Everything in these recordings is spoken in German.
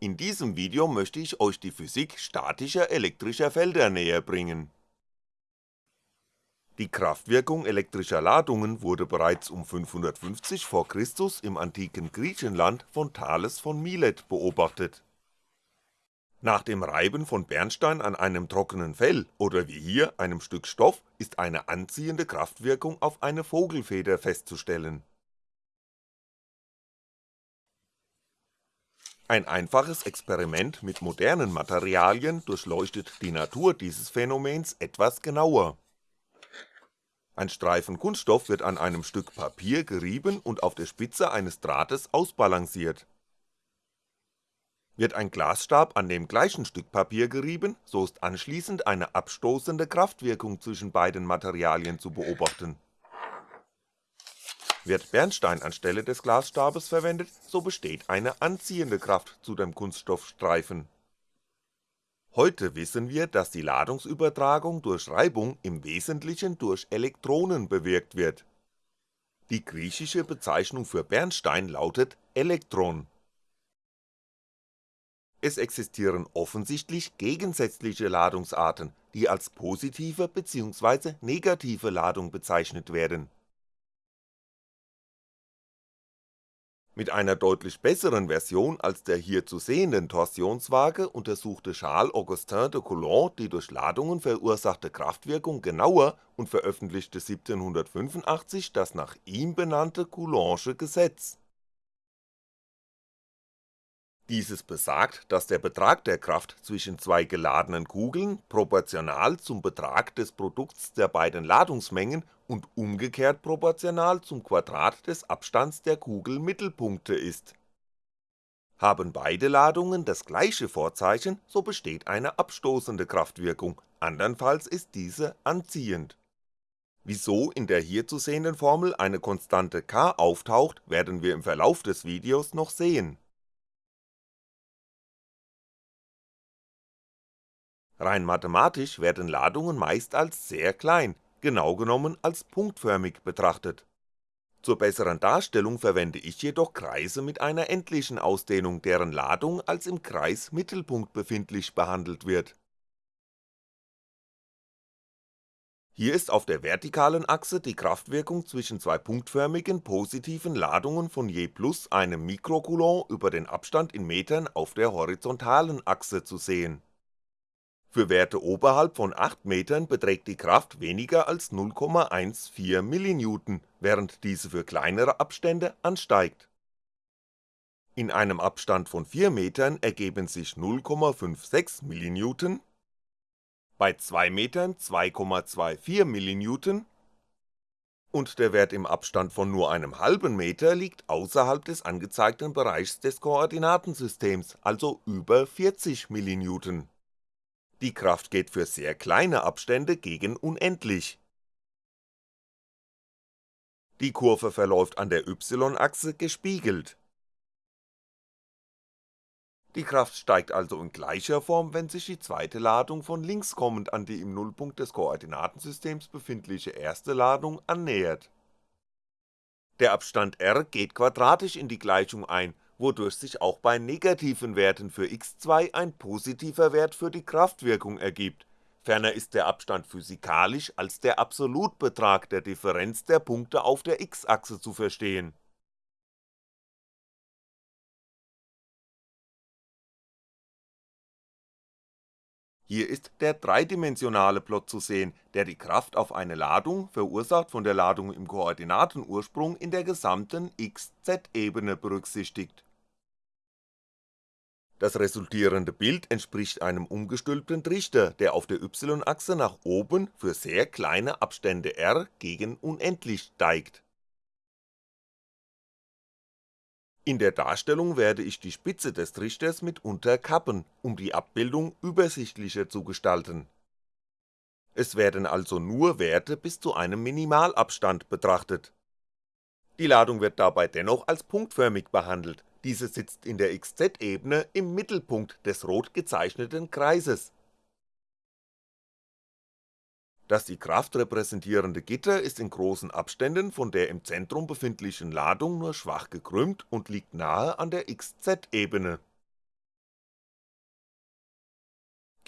In diesem Video möchte ich euch die Physik statischer elektrischer Felder näher bringen. Die Kraftwirkung elektrischer Ladungen wurde bereits um 550 v. Chr. im antiken Griechenland von Thales von Milet beobachtet. Nach dem Reiben von Bernstein an einem trockenen Fell oder wie hier einem Stück Stoff ist eine anziehende Kraftwirkung auf eine Vogelfeder festzustellen Ein einfaches Experiment mit modernen Materialien durchleuchtet die Natur dieses Phänomens etwas genauer. Ein Streifen Kunststoff wird an einem Stück Papier gerieben und auf der Spitze eines Drahtes ausbalanciert. Wird ein Glasstab an dem gleichen Stück Papier gerieben, so ist anschließend eine abstoßende Kraftwirkung zwischen beiden Materialien zu beobachten wird Bernstein anstelle des Glasstabes verwendet, so besteht eine anziehende Kraft zu dem Kunststoffstreifen. Heute wissen wir, dass die Ladungsübertragung durch Reibung im Wesentlichen durch Elektronen bewirkt wird. Die griechische Bezeichnung für Bernstein lautet Elektron. Es existieren offensichtlich gegensätzliche Ladungsarten, die als positive bzw. negative Ladung bezeichnet werden Mit einer deutlich besseren Version als der hier zu sehenden Torsionswaage untersuchte Charles Augustin de Coulomb die durch Ladungen verursachte Kraftwirkung genauer und veröffentlichte 1785 das nach ihm benannte Coulombsche Gesetz dieses besagt, dass der Betrag der Kraft zwischen zwei geladenen Kugeln proportional zum Betrag des Produkts der beiden Ladungsmengen und umgekehrt proportional zum Quadrat des Abstands der Kugelmittelpunkte ist. Haben beide Ladungen das gleiche Vorzeichen, so besteht eine abstoßende Kraftwirkung, andernfalls ist diese anziehend. Wieso in der hier zu sehenden Formel eine Konstante k auftaucht, werden wir im Verlauf des Videos noch sehen Rein mathematisch werden Ladungen meist als sehr klein, genau genommen als punktförmig betrachtet. Zur besseren Darstellung verwende ich jedoch Kreise mit einer endlichen Ausdehnung, deren Ladung als im Kreismittelpunkt befindlich behandelt wird. Hier ist auf der vertikalen Achse die Kraftwirkung zwischen zwei punktförmigen positiven Ladungen von je plus einem Mikrocoulomb über den Abstand in Metern auf der horizontalen Achse zu sehen für Werte oberhalb von 8m beträgt die Kraft weniger als 0,14 mN, während diese für kleinere Abstände ansteigt. In einem Abstand von 4m ergeben sich 0,56 mN, bei 2m 2,24 mN und der Wert im Abstand von nur einem halben Meter liegt außerhalb des angezeigten Bereichs des Koordinatensystems, also über 40 mN die Kraft geht für sehr kleine Abstände gegen unendlich. Die Kurve verläuft an der y-Achse gespiegelt. Die Kraft steigt also in gleicher Form, wenn sich die zweite Ladung von links kommend an die im Nullpunkt des Koordinatensystems befindliche erste Ladung annähert. Der Abstand r geht quadratisch in die Gleichung ein wodurch sich auch bei negativen Werten für x2 ein positiver Wert für die Kraftwirkung ergibt, ferner ist der Abstand physikalisch als der Absolutbetrag der Differenz der Punkte auf der x-Achse zu verstehen. Hier ist der dreidimensionale Plot zu sehen, der die Kraft auf eine Ladung, verursacht von der Ladung im Koordinatenursprung in der gesamten x-z-Ebene berücksichtigt das resultierende Bild entspricht einem umgestülpten Trichter, der auf der y-Achse nach oben für sehr kleine Abstände r gegen unendlich steigt. In der Darstellung werde ich die Spitze des Trichters mitunter kappen, um die Abbildung übersichtlicher zu gestalten. Es werden also nur Werte bis zu einem Minimalabstand betrachtet. Die Ladung wird dabei dennoch als punktförmig behandelt diese sitzt in der xz-Ebene im Mittelpunkt des rot gezeichneten Kreises. Das die Kraft repräsentierende Gitter ist in großen Abständen von der im Zentrum befindlichen Ladung nur schwach gekrümmt und liegt nahe an der xz-Ebene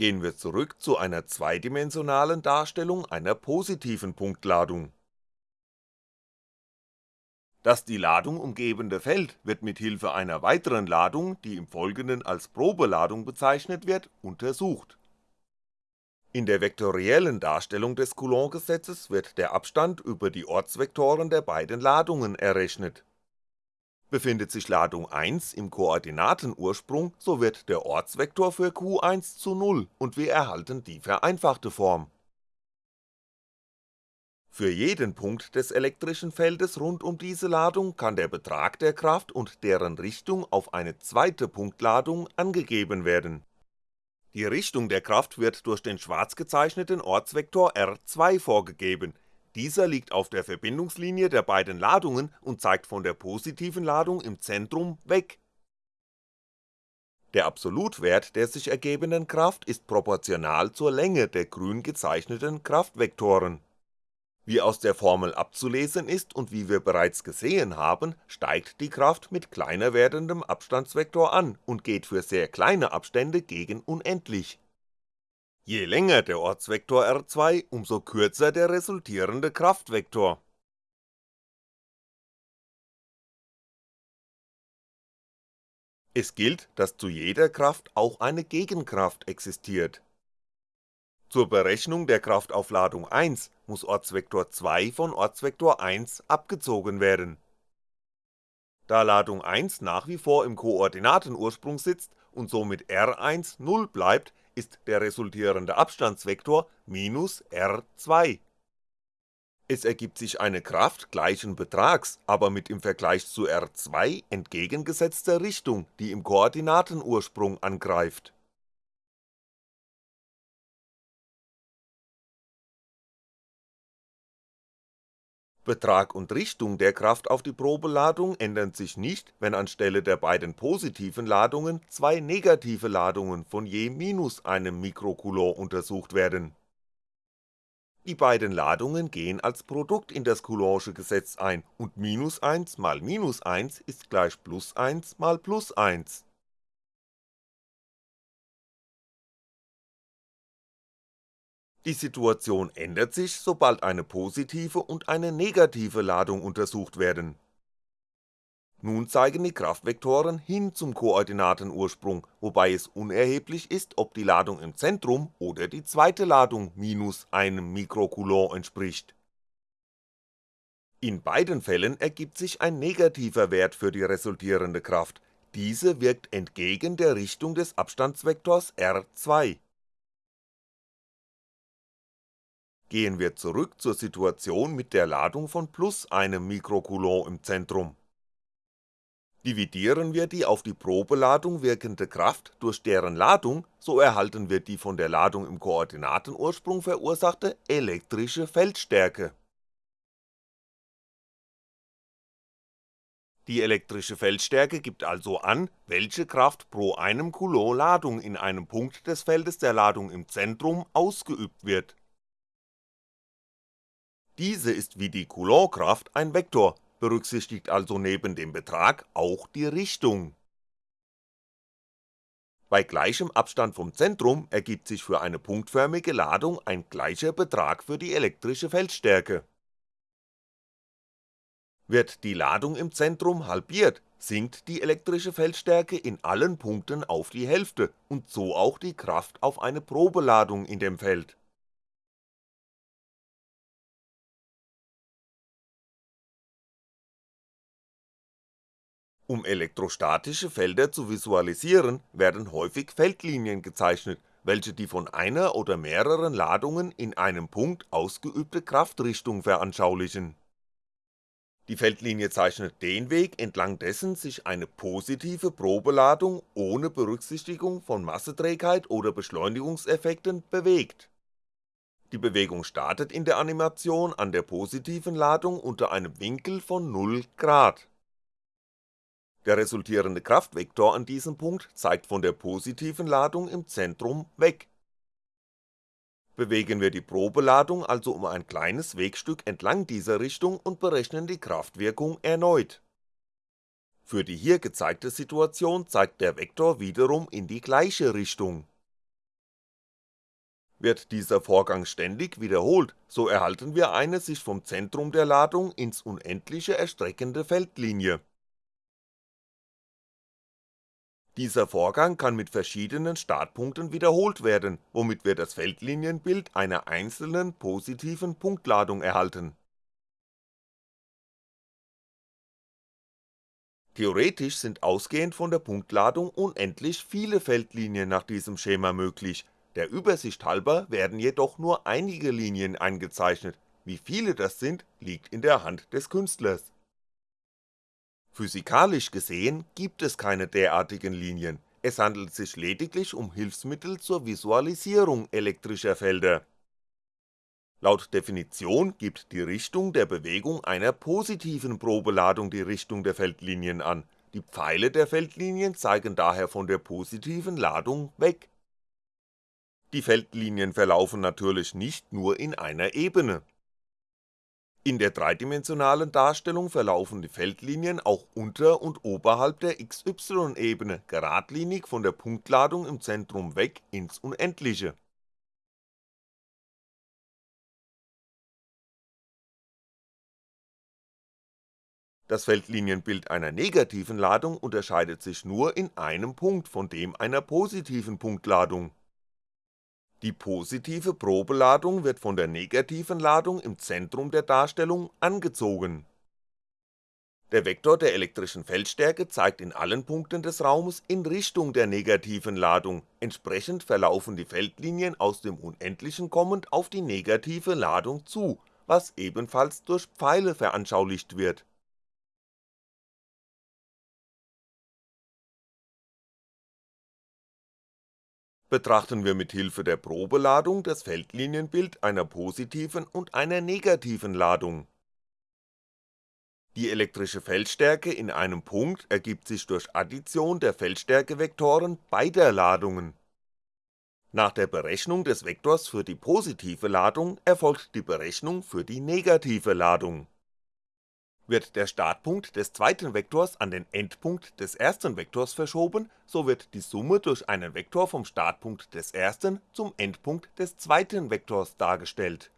Gehen wir zurück zu einer zweidimensionalen Darstellung einer positiven Punktladung. Das die Ladung umgebende Feld wird mit Hilfe einer weiteren Ladung, die im Folgenden als Probeladung bezeichnet wird, untersucht. In der vektoriellen Darstellung des Coulomb-Gesetzes wird der Abstand über die Ortsvektoren der beiden Ladungen errechnet. Befindet sich Ladung 1 im Koordinatenursprung, so wird der Ortsvektor für Q1 zu 0 und wir erhalten die vereinfachte Form für jeden Punkt des elektrischen Feldes rund um diese Ladung kann der Betrag der Kraft und deren Richtung auf eine zweite Punktladung angegeben werden. Die Richtung der Kraft wird durch den schwarz gezeichneten Ortsvektor R2 vorgegeben, dieser liegt auf der Verbindungslinie der beiden Ladungen und zeigt von der positiven Ladung im Zentrum weg. Der Absolutwert der sich ergebenden Kraft ist proportional zur Länge der grün gezeichneten Kraftvektoren wie aus der Formel abzulesen ist und wie wir bereits gesehen haben, steigt die Kraft mit kleiner werdendem Abstandsvektor an und geht für sehr kleine Abstände gegen unendlich. Je länger der Ortsvektor R2, umso kürzer der resultierende Kraftvektor. Es gilt, dass zu jeder Kraft auch eine Gegenkraft existiert zur Berechnung der Kraftaufladung 1 muss Ortsvektor 2 von Ortsvektor 1 abgezogen werden. Da Ladung 1 nach wie vor im Koordinatenursprung sitzt und somit R1 0 bleibt, ist der resultierende Abstandsvektor minus R2. Es ergibt sich eine Kraft gleichen Betrags, aber mit im Vergleich zu R2 entgegengesetzter Richtung, die im Koordinatenursprung angreift Betrag und Richtung der Kraft auf die Probeladung ändern sich nicht, wenn anstelle der beiden positiven Ladungen zwei negative Ladungen von je minus einem Mikrocoulomb untersucht werden. Die beiden Ladungen gehen als Produkt in das Coulombsche Gesetz ein und minus 1 mal minus 1 ist gleich plus 1 mal plus 1 Die Situation ändert sich, sobald eine positive und eine negative Ladung untersucht werden. Nun zeigen die Kraftvektoren hin zum Koordinatenursprung, wobei es unerheblich ist, ob die Ladung im Zentrum oder die zweite Ladung minus einem Mikrocoulomb entspricht. In beiden Fällen ergibt sich ein negativer Wert für die resultierende Kraft, diese wirkt entgegen der Richtung des Abstandsvektors R2 gehen wir zurück zur Situation mit der Ladung von plus einem Mikrocoulomb im Zentrum. Dividieren wir die auf die Probeladung wirkende Kraft durch deren Ladung, so erhalten wir die von der Ladung im Koordinatenursprung verursachte elektrische Feldstärke. Die elektrische Feldstärke gibt also an, welche Kraft pro einem Coulomb Ladung in einem Punkt des Feldes der Ladung im Zentrum ausgeübt wird diese ist wie die Coulomb-Kraft ein Vektor, berücksichtigt also neben dem Betrag auch die Richtung. Bei gleichem Abstand vom Zentrum ergibt sich für eine punktförmige Ladung ein gleicher Betrag für die elektrische Feldstärke. Wird die Ladung im Zentrum halbiert, sinkt die elektrische Feldstärke in allen Punkten auf die Hälfte und so auch die Kraft auf eine Probeladung in dem Feld Um elektrostatische Felder zu visualisieren, werden häufig Feldlinien gezeichnet, welche die von einer oder mehreren Ladungen in einem Punkt ausgeübte Kraftrichtung veranschaulichen. Die Feldlinie zeichnet den Weg, entlang dessen sich eine positive Probeladung ohne Berücksichtigung von Masseträgheit oder Beschleunigungseffekten bewegt. Die Bewegung startet in der Animation an der positiven Ladung unter einem Winkel von 0 Grad der resultierende Kraftvektor an diesem Punkt zeigt von der positiven Ladung im Zentrum weg. Bewegen wir die Probeladung also um ein kleines Wegstück entlang dieser Richtung und berechnen die Kraftwirkung erneut. Für die hier gezeigte Situation zeigt der Vektor wiederum in die gleiche Richtung Wird dieser Vorgang ständig wiederholt, so erhalten wir eine sich vom Zentrum der Ladung ins Unendliche erstreckende Feldlinie. Dieser Vorgang kann mit verschiedenen Startpunkten wiederholt werden, womit wir das Feldlinienbild einer einzelnen positiven Punktladung erhalten. Theoretisch sind ausgehend von der Punktladung unendlich viele Feldlinien nach diesem Schema möglich, der Übersicht halber werden jedoch nur einige Linien eingezeichnet, wie viele das sind, liegt in der Hand des Künstlers. Physikalisch gesehen gibt es keine derartigen Linien, es handelt sich lediglich um Hilfsmittel zur Visualisierung elektrischer Felder. Laut Definition gibt die Richtung der Bewegung einer positiven Probeladung die Richtung der Feldlinien an, die Pfeile der Feldlinien zeigen daher von der positiven Ladung weg die Feldlinien verlaufen natürlich nicht nur in einer Ebene. In der dreidimensionalen Darstellung verlaufen die Feldlinien auch unter und oberhalb der XY-Ebene geradlinig von der Punktladung im Zentrum weg ins Unendliche. Das Feldlinienbild einer negativen Ladung unterscheidet sich nur in einem Punkt von dem einer positiven Punktladung die positive Probeladung wird von der negativen Ladung im Zentrum der Darstellung angezogen. Der Vektor der elektrischen Feldstärke zeigt in allen Punkten des Raumes in Richtung der negativen Ladung, entsprechend verlaufen die Feldlinien aus dem Unendlichen kommend auf die negative Ladung zu, was ebenfalls durch Pfeile veranschaulicht wird Betrachten wir mit Hilfe der Probeladung das Feldlinienbild einer positiven und einer negativen Ladung. Die elektrische Feldstärke in einem Punkt ergibt sich durch Addition der Feldstärkevektoren beider Ladungen. Nach der Berechnung des Vektors für die positive Ladung erfolgt die Berechnung für die negative Ladung wird der Startpunkt des zweiten Vektors an den Endpunkt des ersten Vektors verschoben, so wird die Summe durch einen Vektor vom Startpunkt des ersten zum Endpunkt des zweiten Vektors dargestellt.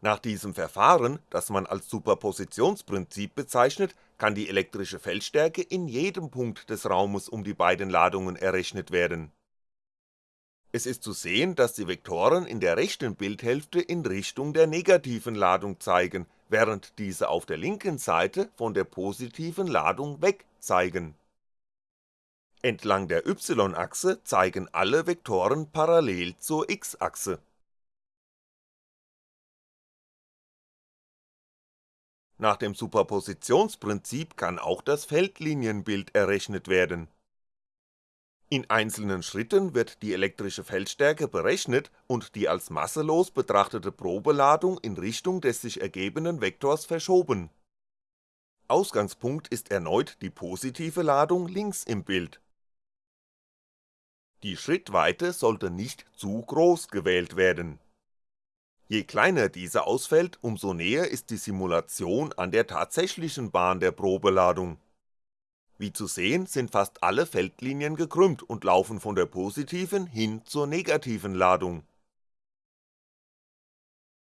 Nach diesem Verfahren, das man als Superpositionsprinzip bezeichnet, kann die elektrische Feldstärke in jedem Punkt des Raumes um die beiden Ladungen errechnet werden es ist zu sehen, dass die Vektoren in der rechten Bildhälfte in Richtung der negativen Ladung zeigen, während diese auf der linken Seite von der positiven Ladung weg zeigen. Entlang der y-Achse zeigen alle Vektoren parallel zur x-Achse. Nach dem Superpositionsprinzip kann auch das Feldlinienbild errechnet werden in einzelnen Schritten wird die elektrische Feldstärke berechnet und die als masselos betrachtete Probeladung in Richtung des sich ergebenden Vektors verschoben. Ausgangspunkt ist erneut die positive Ladung links im Bild. Die Schrittweite sollte nicht zu groß gewählt werden. Je kleiner diese ausfällt, umso näher ist die Simulation an der tatsächlichen Bahn der Probeladung wie zu sehen sind fast alle Feldlinien gekrümmt und laufen von der positiven hin zur negativen Ladung.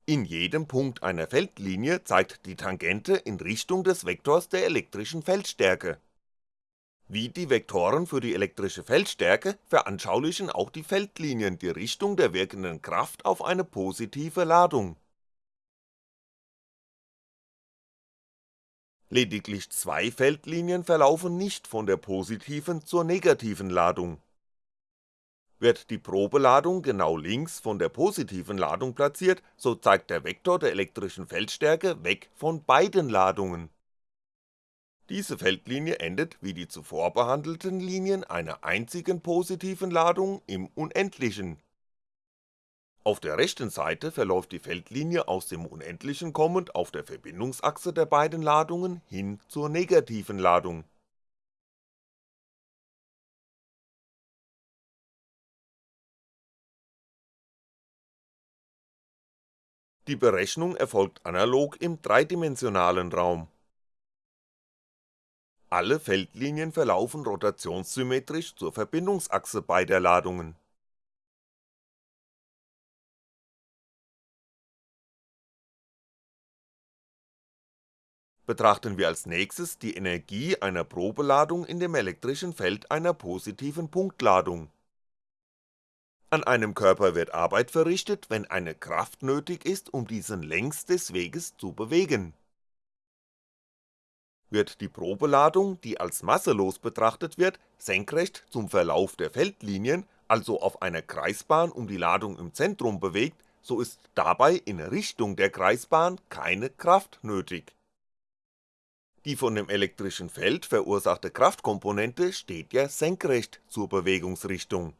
In jedem Punkt einer Feldlinie zeigt die Tangente in Richtung des Vektors der elektrischen Feldstärke. Wie die Vektoren für die elektrische Feldstärke veranschaulichen auch die Feldlinien die Richtung der wirkenden Kraft auf eine positive Ladung Lediglich zwei Feldlinien verlaufen nicht von der positiven zur negativen Ladung. Wird die Probeladung genau links von der positiven Ladung platziert, so zeigt der Vektor der elektrischen Feldstärke weg von beiden Ladungen. Diese Feldlinie endet wie die zuvor behandelten Linien einer einzigen positiven Ladung im Unendlichen auf der rechten Seite verläuft die Feldlinie aus dem Unendlichen kommend auf der Verbindungsachse der beiden Ladungen hin zur negativen Ladung. Die Berechnung erfolgt analog im dreidimensionalen Raum. Alle Feldlinien verlaufen rotationssymmetrisch zur Verbindungsachse beider Ladungen Betrachten wir als nächstes die Energie einer Probeladung in dem elektrischen Feld einer positiven Punktladung. An einem Körper wird Arbeit verrichtet, wenn eine Kraft nötig ist, um diesen längs des Weges zu bewegen. Wird die Probeladung, die als masselos betrachtet wird, senkrecht zum Verlauf der Feldlinien, also auf einer Kreisbahn um die Ladung im Zentrum bewegt, so ist dabei in Richtung der Kreisbahn keine Kraft nötig. Die von dem elektrischen Feld verursachte Kraftkomponente steht ja senkrecht zur Bewegungsrichtung.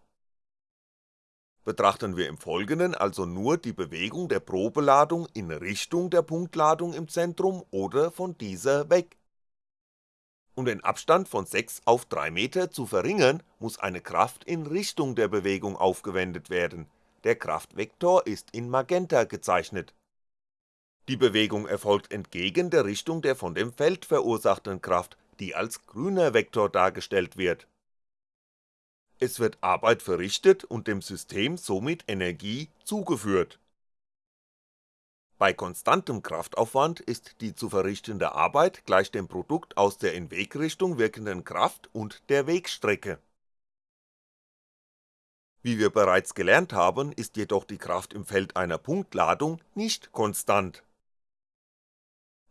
Betrachten wir im Folgenden also nur die Bewegung der Probeladung in Richtung der Punktladung im Zentrum oder von dieser weg um den Abstand von 6 auf 3 Meter zu verringern, muss eine Kraft in Richtung der Bewegung aufgewendet werden, der Kraftvektor ist in Magenta gezeichnet. Die Bewegung erfolgt entgegen der Richtung der von dem Feld verursachten Kraft, die als grüner Vektor dargestellt wird. Es wird Arbeit verrichtet und dem System somit Energie zugeführt bei konstantem Kraftaufwand ist die zu verrichtende Arbeit gleich dem Produkt aus der in Wegrichtung wirkenden Kraft und der Wegstrecke. Wie wir bereits gelernt haben, ist jedoch die Kraft im Feld einer Punktladung nicht konstant.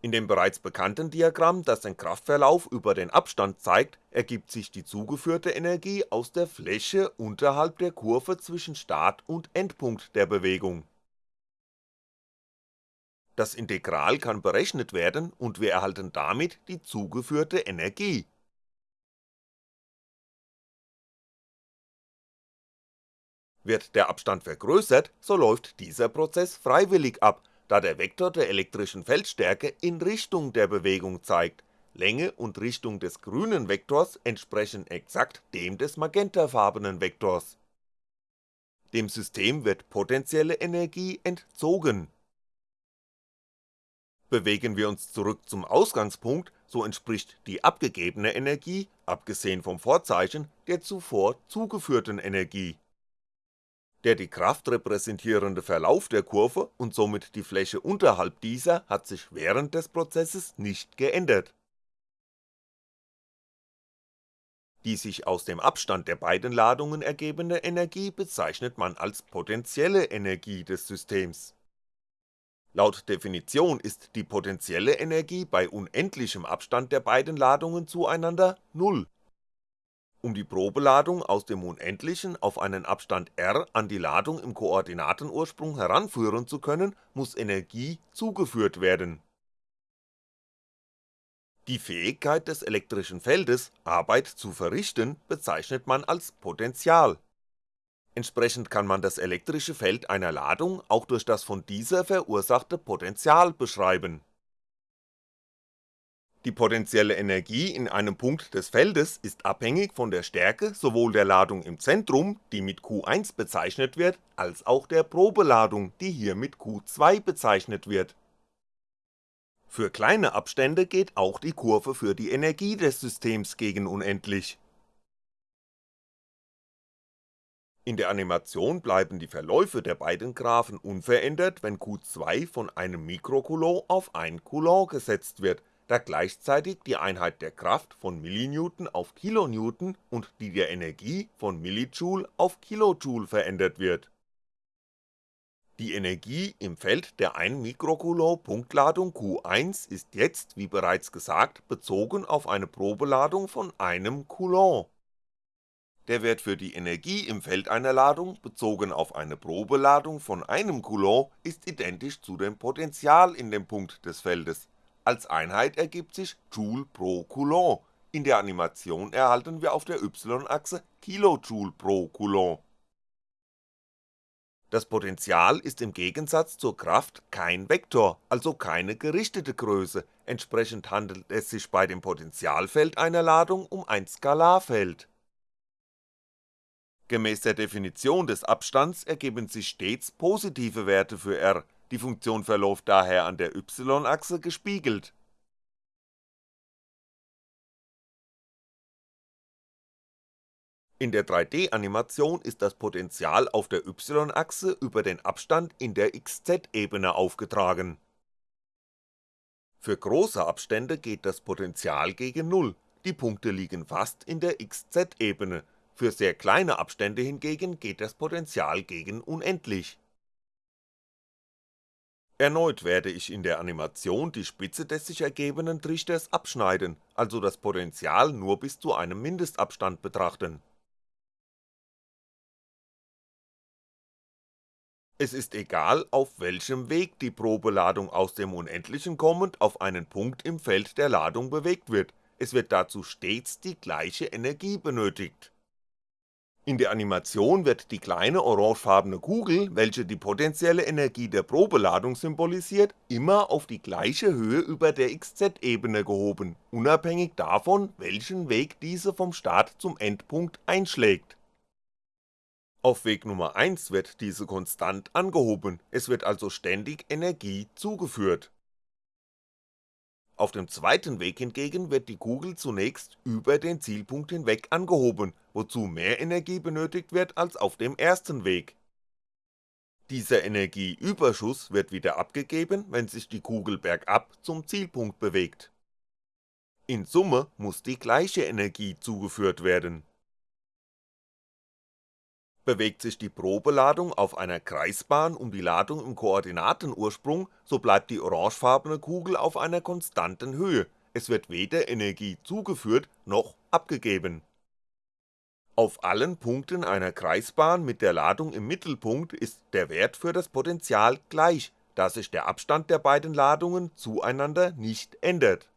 In dem bereits bekannten Diagramm, das den Kraftverlauf über den Abstand zeigt, ergibt sich die zugeführte Energie aus der Fläche unterhalb der Kurve zwischen Start und Endpunkt der Bewegung das Integral kann berechnet werden und wir erhalten damit die zugeführte Energie. Wird der Abstand vergrößert, so läuft dieser Prozess freiwillig ab, da der Vektor der elektrischen Feldstärke in Richtung der Bewegung zeigt, Länge und Richtung des grünen Vektors entsprechen exakt dem des magentafarbenen Vektors. Dem System wird potenzielle Energie entzogen Bewegen wir uns zurück zum Ausgangspunkt, so entspricht die abgegebene Energie, abgesehen vom Vorzeichen, der zuvor zugeführten Energie. Der die Kraft repräsentierende Verlauf der Kurve und somit die Fläche unterhalb dieser hat sich während des Prozesses nicht geändert. Die sich aus dem Abstand der beiden Ladungen ergebende Energie bezeichnet man als potentielle Energie des Systems Laut Definition ist die potentielle Energie bei unendlichem Abstand der beiden Ladungen zueinander Null. Um die Probeladung aus dem Unendlichen auf einen Abstand r an die Ladung im Koordinatenursprung heranführen zu können, muss Energie zugeführt werden. Die Fähigkeit des elektrischen Feldes, Arbeit zu verrichten, bezeichnet man als Potential Entsprechend kann man das elektrische Feld einer Ladung auch durch das von dieser verursachte Potential beschreiben. Die potenzielle Energie in einem Punkt des Feldes ist abhängig von der Stärke sowohl der Ladung im Zentrum, die mit Q1 bezeichnet wird, als auch der Probeladung, die hier mit Q2 bezeichnet wird. Für kleine Abstände geht auch die Kurve für die Energie des Systems gegen unendlich In der Animation bleiben die Verläufe der beiden Graphen unverändert, wenn Q2 von einem Mikrocoulomb auf 1 Coulomb gesetzt wird, da gleichzeitig die Einheit der Kraft von Millinewton auf Kilonewton und die der Energie von Millijoule auf Kilojoule verändert wird. Die Energie im Feld der 1 Mikrocoulomb Punktladung Q1 ist jetzt, wie bereits gesagt, bezogen auf eine Probeladung von einem Coulomb der Wert für die Energie im Feld einer Ladung bezogen auf eine Probeladung von einem Coulomb ist identisch zu dem Potential in dem Punkt des Feldes, als Einheit ergibt sich Joule pro Coulomb, in der Animation erhalten wir auf der y-Achse Kilojoule pro Coulomb. Das Potential ist im Gegensatz zur Kraft kein Vektor, also keine gerichtete Größe, entsprechend handelt es sich bei dem Potentialfeld einer Ladung um ein Skalarfeld. Gemäß der Definition des Abstands ergeben sich stets positive Werte für r, die Funktion verläuft daher an der y-Achse gespiegelt. In der 3D-Animation ist das Potential auf der y-Achse über den Abstand in der xz-Ebene aufgetragen Für große Abstände geht das Potential gegen Null, die Punkte liegen fast in der XZ-Ebene, für sehr kleine Abstände hingegen geht das Potential gegen unendlich. Erneut werde ich in der Animation die Spitze des sich ergebenden Trichters abschneiden, also das Potential nur bis zu einem Mindestabstand betrachten Es ist egal, auf welchem Weg die Probeladung aus dem Unendlichen kommend auf einen Punkt im Feld der Ladung bewegt wird, es wird dazu stets die gleiche Energie benötigt. In der Animation wird die kleine orangefarbene Kugel, welche die potenzielle Energie der Probeladung symbolisiert, immer auf die gleiche Höhe über der XZ-Ebene gehoben, unabhängig davon, welchen Weg diese vom Start zum Endpunkt einschlägt auf Weg Nummer 1 wird diese konstant angehoben, es wird also ständig Energie zugeführt. Auf dem zweiten Weg hingegen wird die Kugel zunächst über den Zielpunkt hinweg angehoben, wozu mehr Energie benötigt wird als auf dem ersten Weg. Dieser Energieüberschuss wird wieder abgegeben, wenn sich die Kugel bergab zum Zielpunkt bewegt. In Summe muss die gleiche Energie zugeführt werden Bewegt sich die Probeladung auf einer Kreisbahn um die Ladung im Koordinatenursprung, so bleibt die orangefarbene Kugel auf einer konstanten Höhe, es wird weder Energie zugeführt noch abgegeben. Auf allen Punkten einer Kreisbahn mit der Ladung im Mittelpunkt ist der Wert für das Potential gleich, da sich der Abstand der beiden Ladungen zueinander nicht ändert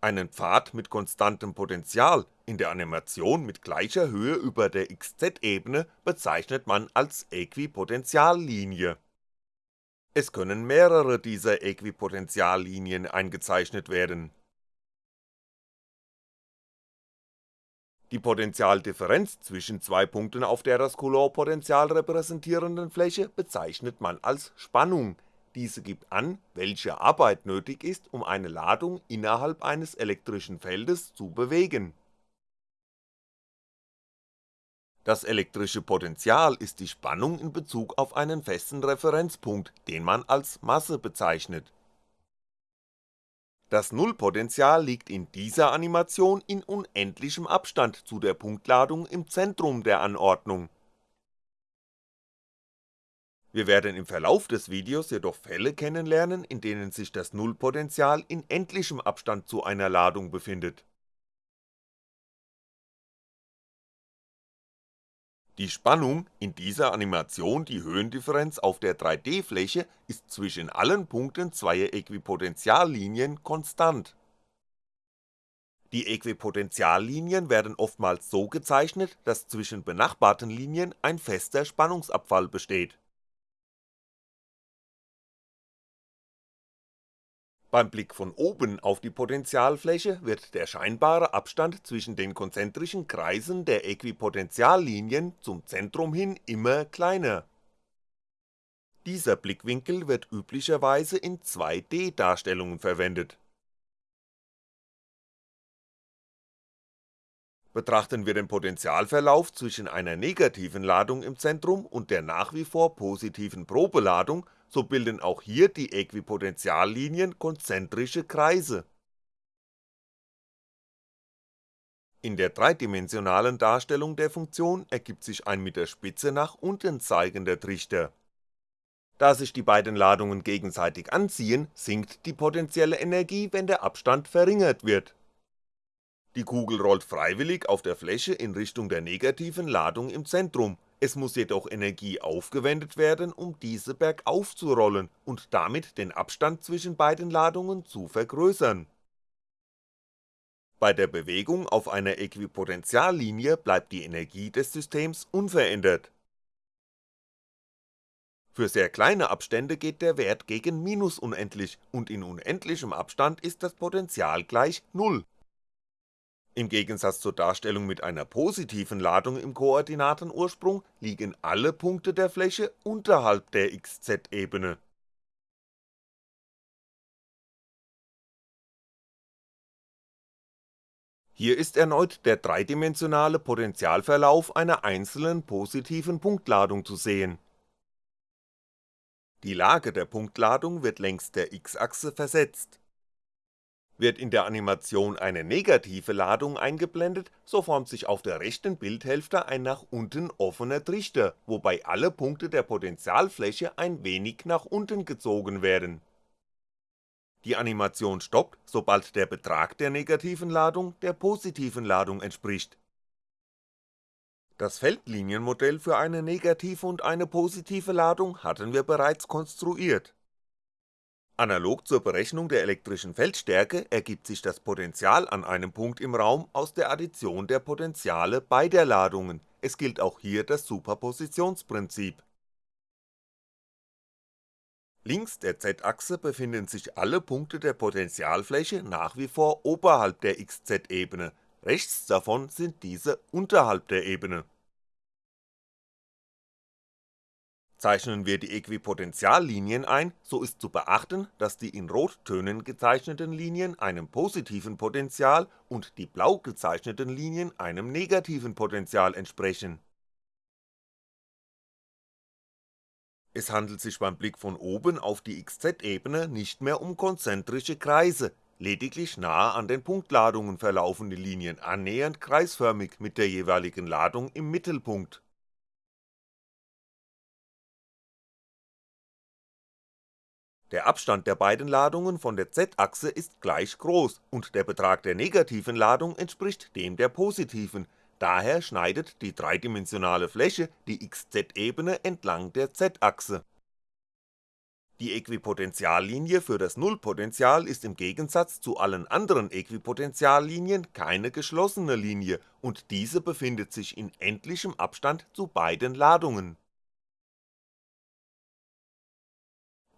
einen Pfad mit konstantem Potential in der Animation mit gleicher Höhe über der XZ-Ebene bezeichnet man als Äquipotentiallinie. Es können mehrere dieser Äquipotentiallinien eingezeichnet werden. Die Potentialdifferenz zwischen zwei Punkten auf der das Coulomb-Potential repräsentierenden Fläche bezeichnet man als Spannung diese gibt an, welche Arbeit nötig ist, um eine Ladung innerhalb eines elektrischen Feldes zu bewegen. Das elektrische Potential ist die Spannung in Bezug auf einen festen Referenzpunkt, den man als Masse bezeichnet. Das Nullpotential liegt in dieser Animation in unendlichem Abstand zu der Punktladung im Zentrum der Anordnung wir werden im Verlauf des Videos jedoch Fälle kennenlernen, in denen sich das Nullpotential in endlichem Abstand zu einer Ladung befindet. Die Spannung, in dieser Animation die Höhendifferenz auf der 3D-Fläche, ist zwischen allen Punkten zweier Äquipotentiallinien konstant. Die Äquipotentiallinien werden oftmals so gezeichnet, dass zwischen benachbarten Linien ein fester Spannungsabfall besteht Beim Blick von oben auf die Potentialfläche wird der scheinbare Abstand zwischen den konzentrischen Kreisen der Äquipotentiallinien zum Zentrum hin immer kleiner. Dieser Blickwinkel wird üblicherweise in 2D-Darstellungen verwendet. Betrachten wir den Potentialverlauf zwischen einer negativen Ladung im Zentrum und der nach wie vor positiven Probeladung so bilden auch hier die Äquipotentiallinien konzentrische Kreise. In der dreidimensionalen Darstellung der Funktion ergibt sich ein mit der Spitze nach unten zeigender Trichter. Da sich die beiden Ladungen gegenseitig anziehen, sinkt die potenzielle Energie, wenn der Abstand verringert wird. Die Kugel rollt freiwillig auf der Fläche in Richtung der negativen Ladung im Zentrum, es muss jedoch Energie aufgewendet werden, um diese bergauf zu rollen und damit den Abstand zwischen beiden Ladungen zu vergrößern. Bei der Bewegung auf einer Äquipotentiallinie bleibt die Energie des Systems unverändert. Für sehr kleine Abstände geht der Wert gegen minus unendlich und in unendlichem Abstand ist das Potential gleich Null im Gegensatz zur Darstellung mit einer positiven Ladung im Koordinatenursprung liegen alle Punkte der Fläche unterhalb der XZ-Ebene. Hier ist erneut der dreidimensionale Potentialverlauf einer einzelnen positiven Punktladung zu sehen Die Lage der Punktladung wird längs der x-Achse versetzt. Wird in der Animation eine negative Ladung eingeblendet, so formt sich auf der rechten Bildhälfte ein nach unten offener Trichter, wobei alle Punkte der Potentialfläche ein wenig nach unten gezogen werden. Die Animation stoppt, sobald der Betrag der negativen Ladung der positiven Ladung entspricht. Das Feldlinienmodell für eine negative und eine positive Ladung hatten wir bereits konstruiert Analog zur Berechnung der elektrischen Feldstärke ergibt sich das Potential an einem Punkt im Raum aus der Addition der Potentiale beider Ladungen, es gilt auch hier das Superpositionsprinzip. Links der z-Achse befinden sich alle Punkte der Potentialfläche nach wie vor oberhalb der xz-Ebene, rechts davon sind diese unterhalb der Ebene Zeichnen wir die Äquipotentiallinien ein, so ist zu beachten, dass die in Rottönen gezeichneten Linien einem positiven Potential und die blau gezeichneten Linien einem negativen Potential entsprechen. Es handelt sich beim Blick von oben auf die xz-Ebene nicht mehr um konzentrische Kreise, lediglich nahe an den Punktladungen verlaufen die Linien annähernd kreisförmig mit der jeweiligen Ladung im Mittelpunkt Der Abstand der beiden Ladungen von der z-Achse ist gleich groß und der Betrag der negativen Ladung entspricht dem der positiven, daher schneidet die dreidimensionale Fläche die xz-Ebene entlang der z-Achse. Die Äquipotentiallinie für das Nullpotential ist im Gegensatz zu allen anderen Äquipotentiallinien keine geschlossene Linie und diese befindet sich in endlichem Abstand zu beiden Ladungen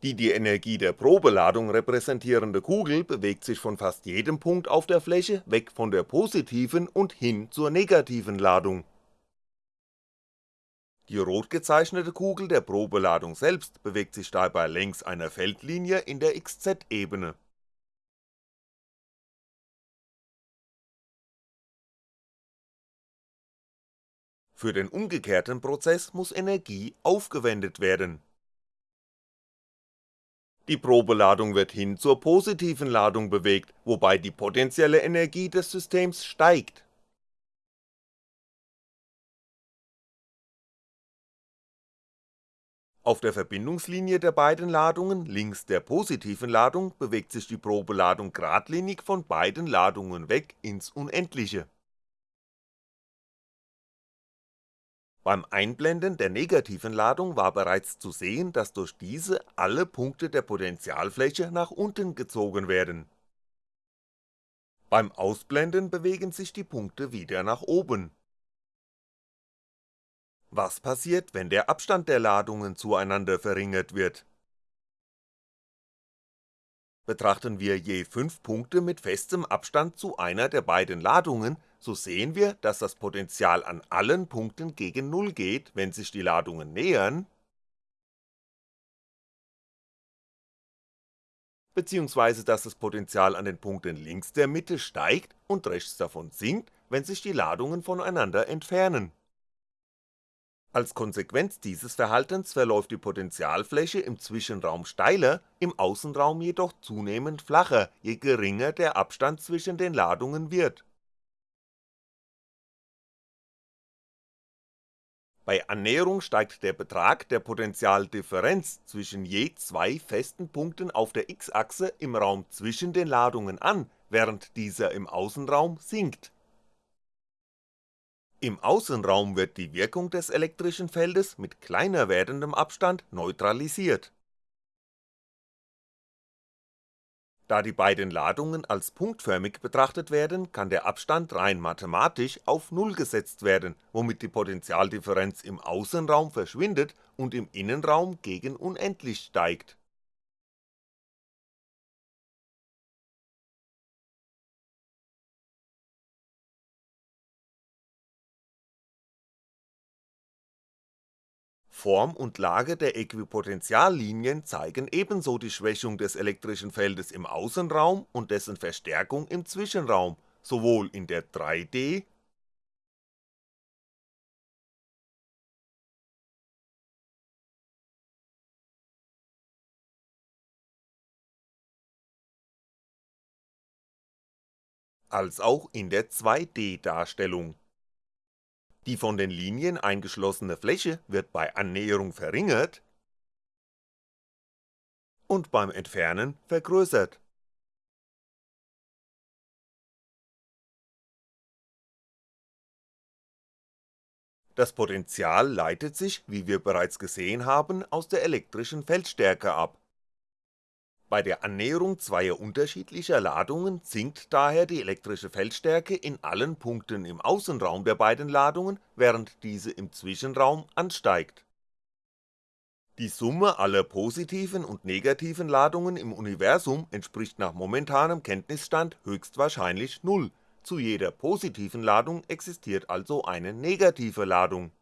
Die die Energie der Probeladung repräsentierende Kugel bewegt sich von fast jedem Punkt auf der Fläche weg von der positiven und hin zur negativen Ladung. Die rot gezeichnete Kugel der Probeladung selbst bewegt sich dabei längs einer Feldlinie in der xz-Ebene. Für den umgekehrten Prozess muss Energie aufgewendet werden die Probeladung wird hin zur positiven Ladung bewegt, wobei die potenzielle Energie des Systems steigt. Auf der Verbindungslinie der beiden Ladungen links der positiven Ladung bewegt sich die Probeladung geradlinig von beiden Ladungen weg ins Unendliche Beim Einblenden der negativen Ladung war bereits zu sehen, dass durch diese alle Punkte der Potentialfläche nach unten gezogen werden. Beim Ausblenden bewegen sich die Punkte wieder nach oben. Was passiert, wenn der Abstand der Ladungen zueinander verringert wird Betrachten wir je 5 Punkte mit festem Abstand zu einer der beiden Ladungen, so sehen wir, dass das Potential an allen Punkten gegen Null geht, wenn sich die Ladungen nähern, beziehungsweise dass das Potential an den Punkten links der Mitte steigt und rechts davon sinkt, wenn sich die Ladungen voneinander entfernen als Konsequenz dieses Verhaltens verläuft die Potentialfläche im Zwischenraum steiler, im Außenraum jedoch zunehmend flacher, je geringer der Abstand zwischen den Ladungen wird. Bei Annäherung steigt der Betrag der Potentialdifferenz zwischen je zwei festen Punkten auf der x-Achse im Raum zwischen den Ladungen an, während dieser im Außenraum sinkt im Außenraum wird die Wirkung des elektrischen Feldes mit kleiner werdendem Abstand neutralisiert. Da die beiden Ladungen als punktförmig betrachtet werden, kann der Abstand rein mathematisch auf Null gesetzt werden, womit die Potentialdifferenz im Außenraum verschwindet und im Innenraum gegen unendlich steigt Form und Lage der Äquipotentiallinien zeigen ebenso die Schwächung des elektrischen Feldes im Außenraum und dessen Verstärkung im Zwischenraum, sowohl in der 3D als auch in der 2D Darstellung. Die von den Linien eingeschlossene Fläche wird bei Annäherung verringert und beim Entfernen vergrößert Das Potential leitet sich, wie wir bereits gesehen haben, aus der elektrischen Feldstärke ab. Bei der Annäherung zweier unterschiedlicher Ladungen sinkt daher die elektrische Feldstärke in allen Punkten im Außenraum der beiden Ladungen, während diese im Zwischenraum ansteigt. Die Summe aller positiven und negativen Ladungen im Universum entspricht nach momentanem Kenntnisstand höchstwahrscheinlich Null zu jeder positiven Ladung existiert also eine negative Ladung.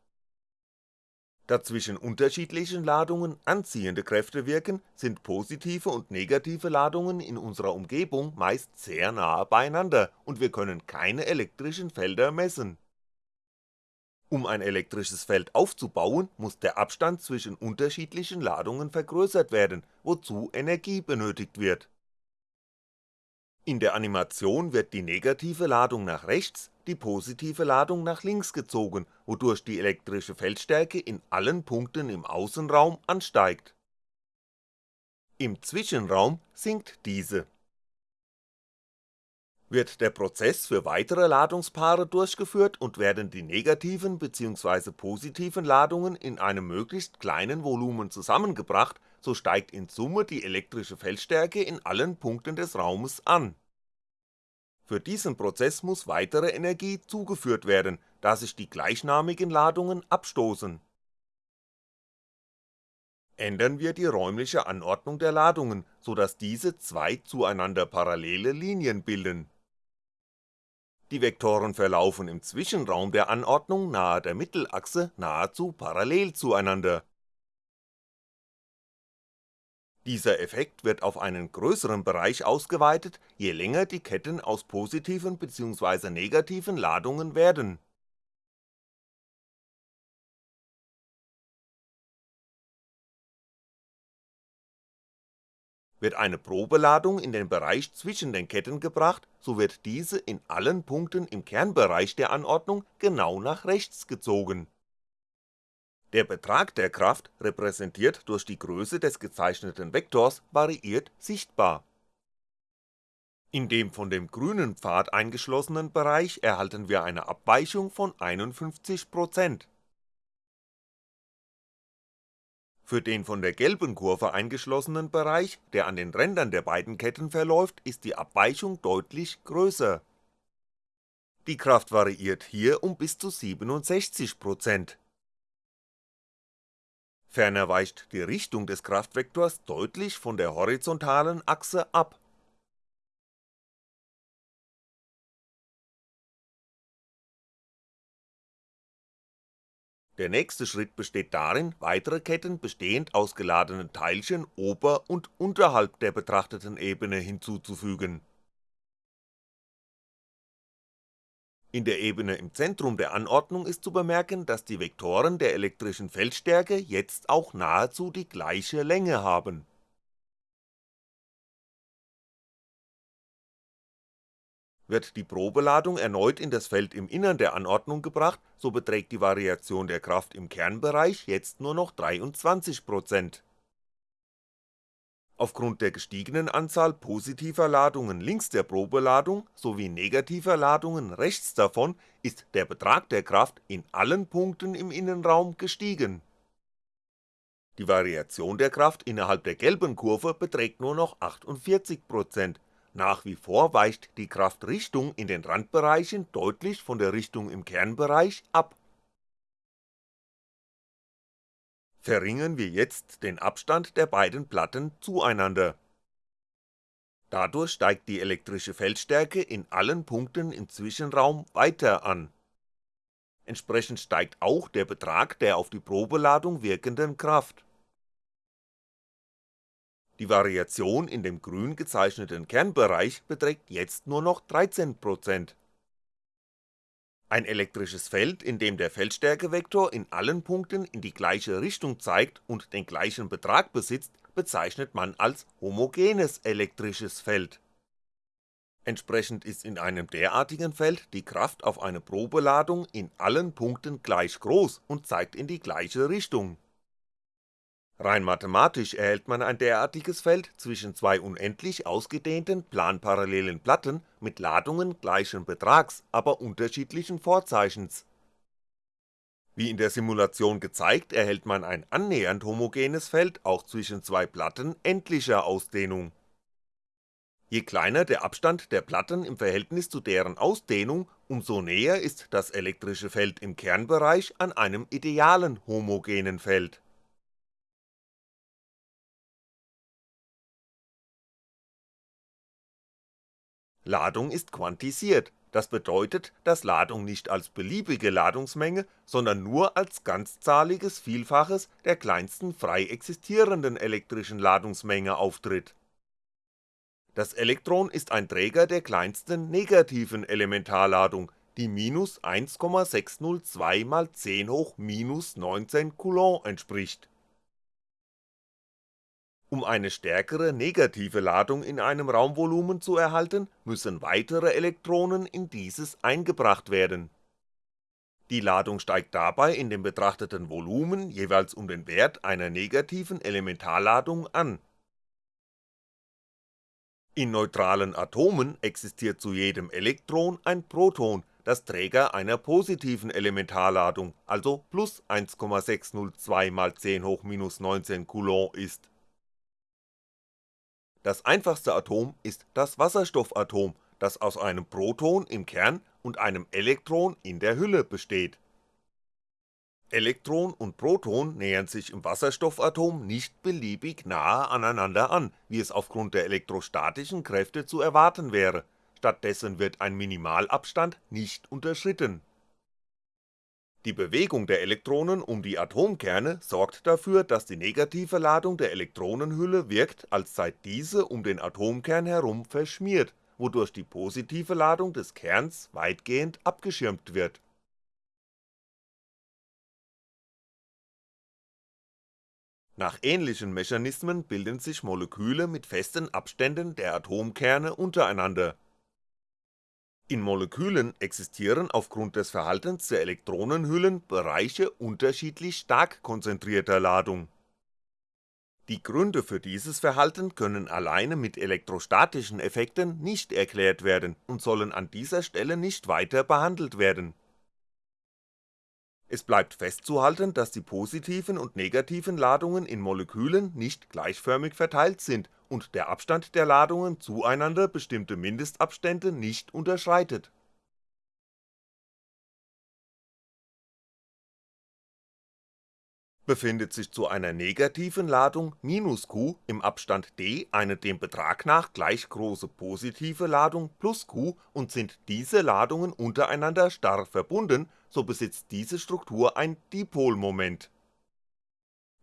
Da zwischen unterschiedlichen Ladungen anziehende Kräfte wirken, sind positive und negative Ladungen in unserer Umgebung meist sehr nahe beieinander und wir können keine elektrischen Felder messen. Um ein elektrisches Feld aufzubauen, muss der Abstand zwischen unterschiedlichen Ladungen vergrößert werden, wozu Energie benötigt wird in der Animation wird die negative Ladung nach rechts, die positive Ladung nach links gezogen, wodurch die elektrische Feldstärke in allen Punkten im Außenraum ansteigt. Im Zwischenraum sinkt diese. Wird der Prozess für weitere Ladungspaare durchgeführt und werden die negativen bzw. positiven Ladungen in einem möglichst kleinen Volumen zusammengebracht, so steigt in Summe die elektrische Feldstärke in allen Punkten des Raumes an für diesen Prozess muss weitere Energie zugeführt werden, da sich die gleichnamigen Ladungen abstoßen. Ändern wir die räumliche Anordnung der Ladungen, so dass diese zwei zueinander parallele Linien bilden. Die Vektoren verlaufen im Zwischenraum der Anordnung nahe der Mittelachse nahezu parallel zueinander dieser Effekt wird auf einen größeren Bereich ausgeweitet, je länger die Ketten aus positiven bzw. negativen Ladungen werden. Wird eine Probeladung in den Bereich zwischen den Ketten gebracht, so wird diese in allen Punkten im Kernbereich der Anordnung genau nach rechts gezogen der Betrag der Kraft, repräsentiert durch die Größe des gezeichneten Vektors, variiert sichtbar. In dem von dem grünen Pfad eingeschlossenen Bereich erhalten wir eine Abweichung von 51%. Für den von der gelben Kurve eingeschlossenen Bereich, der an den Rändern der beiden Ketten verläuft, ist die Abweichung deutlich größer. Die Kraft variiert hier um bis zu 67%. Ferner weicht die Richtung des Kraftvektors deutlich von der horizontalen Achse ab. Der nächste Schritt besteht darin, weitere Ketten bestehend aus geladenen Teilchen ober und unterhalb der betrachteten Ebene hinzuzufügen In der Ebene im Zentrum der Anordnung ist zu bemerken, dass die Vektoren der elektrischen Feldstärke jetzt auch nahezu die gleiche Länge haben. Wird die Probeladung erneut in das Feld im Innern der Anordnung gebracht, so beträgt die Variation der Kraft im Kernbereich jetzt nur noch 23% Aufgrund der gestiegenen Anzahl positiver Ladungen links der Probeladung sowie negativer Ladungen rechts davon ist der Betrag der Kraft in allen Punkten im Innenraum gestiegen. Die Variation der Kraft innerhalb der gelben Kurve beträgt nur noch 48%, nach wie vor weicht die Kraftrichtung in den Randbereichen deutlich von der Richtung im Kernbereich ab verringern wir jetzt den Abstand der beiden Platten zueinander. Dadurch steigt die elektrische Feldstärke in allen Punkten im Zwischenraum weiter an. Entsprechend steigt auch der Betrag der auf die Probeladung wirkenden Kraft. Die Variation in dem grün gezeichneten Kernbereich beträgt jetzt nur noch 13% ein elektrisches Feld, in dem der Feldstärkevektor in allen Punkten in die gleiche Richtung zeigt und den gleichen Betrag besitzt, bezeichnet man als homogenes elektrisches Feld Entsprechend ist in einem derartigen Feld die Kraft auf eine Probeladung in allen Punkten gleich groß und zeigt in die gleiche Richtung. Rein mathematisch erhält man ein derartiges Feld zwischen zwei unendlich ausgedehnten planparallelen Platten mit Ladungen gleichen Betrags, aber unterschiedlichen Vorzeichens. Wie in der Simulation gezeigt, erhält man ein annähernd homogenes Feld auch zwischen zwei Platten endlicher Ausdehnung. Je kleiner der Abstand der Platten im Verhältnis zu deren Ausdehnung, umso näher ist das elektrische Feld im Kernbereich an einem idealen homogenen Feld Ladung ist quantisiert, das bedeutet, dass Ladung nicht als beliebige Ladungsmenge, sondern nur als ganzzahliges Vielfaches der kleinsten frei existierenden elektrischen Ladungsmenge auftritt. Das Elektron ist ein Träger der kleinsten negativen Elementarladung, die minus 1,602 mal 10 hoch minus 19 Coulomb entspricht um eine stärkere negative Ladung in einem Raumvolumen zu erhalten, müssen weitere Elektronen in dieses eingebracht werden. Die Ladung steigt dabei in dem betrachteten Volumen jeweils um den Wert einer negativen Elementarladung an. In neutralen Atomen existiert zu jedem Elektron ein Proton, das Träger einer positiven Elementarladung, also plus 1,602 mal 10 hoch minus 19 Coulomb ist das einfachste Atom ist das Wasserstoffatom, das aus einem Proton im Kern und einem Elektron in der Hülle besteht. Elektron und Proton nähern sich im Wasserstoffatom nicht beliebig nahe aneinander an, wie es aufgrund der elektrostatischen Kräfte zu erwarten wäre, stattdessen wird ein Minimalabstand nicht unterschritten die Bewegung der Elektronen um die Atomkerne sorgt dafür, dass die negative Ladung der Elektronenhülle wirkt, als sei diese um den Atomkern herum verschmiert, wodurch die positive Ladung des Kerns weitgehend abgeschirmt wird. Nach ähnlichen Mechanismen bilden sich Moleküle mit festen Abständen der Atomkerne untereinander in Molekülen existieren aufgrund des Verhaltens der Elektronenhüllen Bereiche unterschiedlich stark konzentrierter Ladung. Die Gründe für dieses Verhalten können alleine mit elektrostatischen Effekten nicht erklärt werden und sollen an dieser Stelle nicht weiter behandelt werden es bleibt festzuhalten, dass die positiven und negativen Ladungen in Molekülen nicht gleichförmig verteilt sind und der Abstand der Ladungen zueinander bestimmte Mindestabstände nicht unterschreitet Befindet sich zu einer negativen Ladung q im Abstand d eine dem Betrag nach gleich große positive Ladung q und sind diese Ladungen untereinander starr verbunden, so besitzt diese Struktur ein Dipolmoment.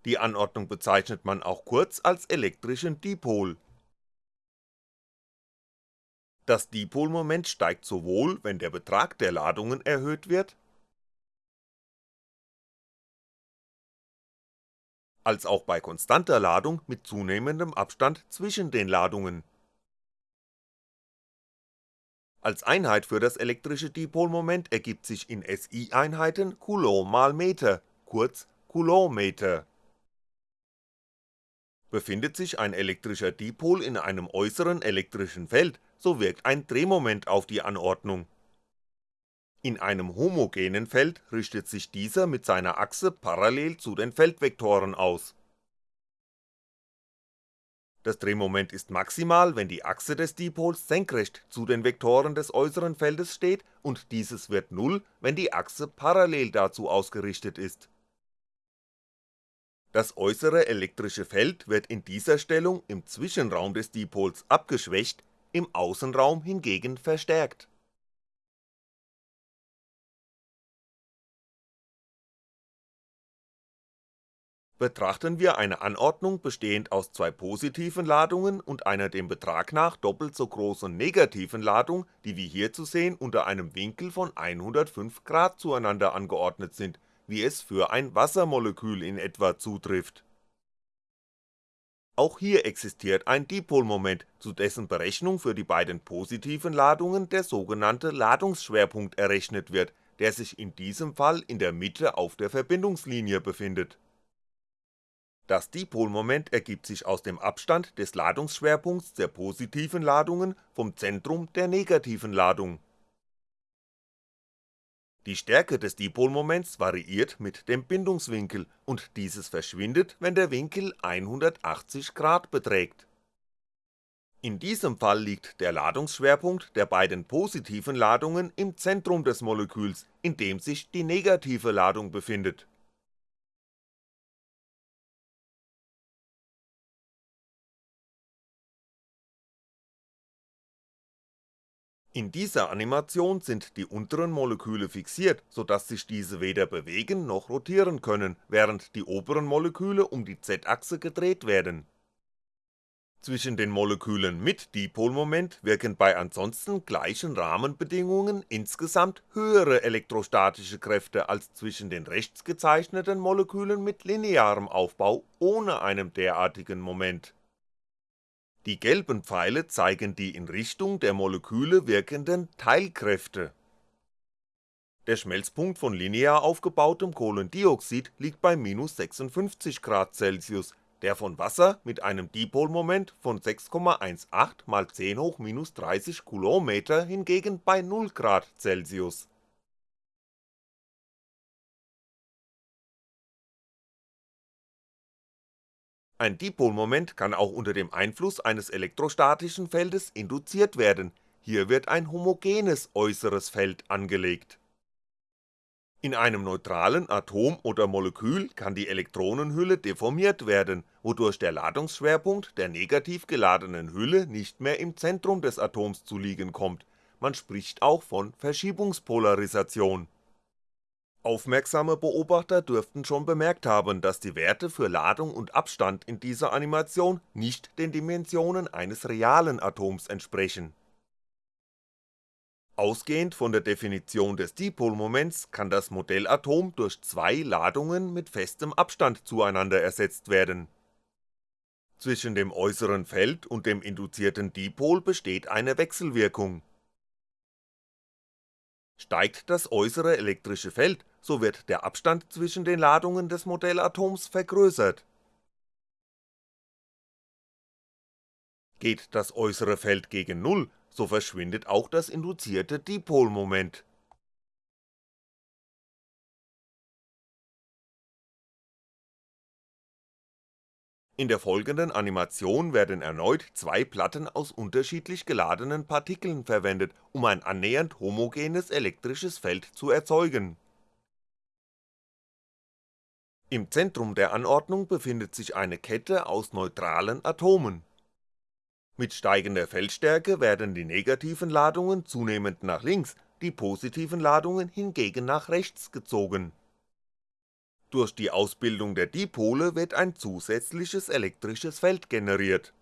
Die Anordnung bezeichnet man auch kurz als elektrischen Dipol. Das Dipolmoment steigt sowohl, wenn der Betrag der Ladungen erhöht wird als auch bei konstanter Ladung mit zunehmendem Abstand zwischen den Ladungen. Als Einheit für das elektrische Dipolmoment ergibt sich in SI-Einheiten Coulomb mal Meter, kurz Coulombmeter. Befindet sich ein elektrischer Dipol in einem äußeren elektrischen Feld, so wirkt ein Drehmoment auf die Anordnung in einem homogenen Feld richtet sich dieser mit seiner Achse parallel zu den Feldvektoren aus. Das Drehmoment ist maximal, wenn die Achse des Dipols senkrecht zu den Vektoren des äußeren Feldes steht und dieses wird Null, wenn die Achse parallel dazu ausgerichtet ist. Das äußere elektrische Feld wird in dieser Stellung im Zwischenraum des Dipols abgeschwächt, im Außenraum hingegen verstärkt Betrachten wir eine Anordnung bestehend aus zwei positiven Ladungen und einer dem Betrag nach doppelt so großen negativen Ladung, die wie hier zu sehen unter einem Winkel von 105° zueinander angeordnet sind, wie es für ein Wassermolekül in etwa zutrifft. auch hier existiert ein Dipolmoment, zu dessen Berechnung für die beiden positiven Ladungen der sogenannte Ladungsschwerpunkt errechnet wird, der sich in diesem Fall in der Mitte auf der Verbindungslinie befindet. Das Dipolmoment ergibt sich aus dem Abstand des Ladungsschwerpunkts der positiven Ladungen vom Zentrum der negativen Ladung die Stärke des Dipolmoments variiert mit dem Bindungswinkel und dieses verschwindet, wenn der Winkel 180° beträgt. In diesem Fall liegt der Ladungsschwerpunkt der beiden positiven Ladungen im Zentrum des Moleküls, in dem sich die negative Ladung befindet In dieser Animation sind die unteren Moleküle fixiert, so dass sich diese weder bewegen noch rotieren können, während die oberen Moleküle um die z-Achse gedreht werden. Zwischen den Molekülen mit Dipolmoment wirken bei ansonsten gleichen Rahmenbedingungen insgesamt höhere elektrostatische Kräfte als zwischen den rechts gezeichneten Molekülen mit linearem Aufbau ohne einem derartigen Moment die gelben Pfeile zeigen die in Richtung der Moleküle wirkenden Teilkräfte. Der Schmelzpunkt von linear aufgebautem Kohlendioxid liegt bei minus 56° Celsius, der von Wasser mit einem Dipolmoment von 6,18 mal 10 hoch minus 30 Coulomb hingegen bei 0° Celsius Ein Dipolmoment kann auch unter dem Einfluss eines elektrostatischen Feldes induziert werden, hier wird ein homogenes äußeres Feld angelegt. In einem neutralen Atom oder Molekül kann die Elektronenhülle deformiert werden, wodurch der Ladungsschwerpunkt der negativ geladenen Hülle nicht mehr im Zentrum des Atoms zu liegen kommt, man spricht auch von Verschiebungspolarisation Aufmerksame Beobachter dürften schon bemerkt haben, dass die Werte für Ladung und Abstand in dieser Animation nicht den Dimensionen eines realen Atoms entsprechen. Ausgehend von der Definition des Dipolmoments kann das Modellatom durch zwei Ladungen mit festem Abstand zueinander ersetzt werden. Zwischen dem äußeren Feld und dem induzierten Dipol besteht eine Wechselwirkung Steigt das äußere elektrische Feld, so wird der Abstand zwischen den Ladungen des Modellatoms vergrößert. Geht das äußere Feld gegen Null, so verschwindet auch das induzierte Dipolmoment In der folgenden Animation werden erneut zwei Platten aus unterschiedlich geladenen Partikeln verwendet, um ein annähernd homogenes elektrisches Feld zu erzeugen. Im Zentrum der Anordnung befindet sich eine Kette aus neutralen Atomen. Mit steigender Feldstärke werden die negativen Ladungen zunehmend nach links, die positiven Ladungen hingegen nach rechts gezogen durch die Ausbildung der Dipole wird ein zusätzliches elektrisches Feld generiert.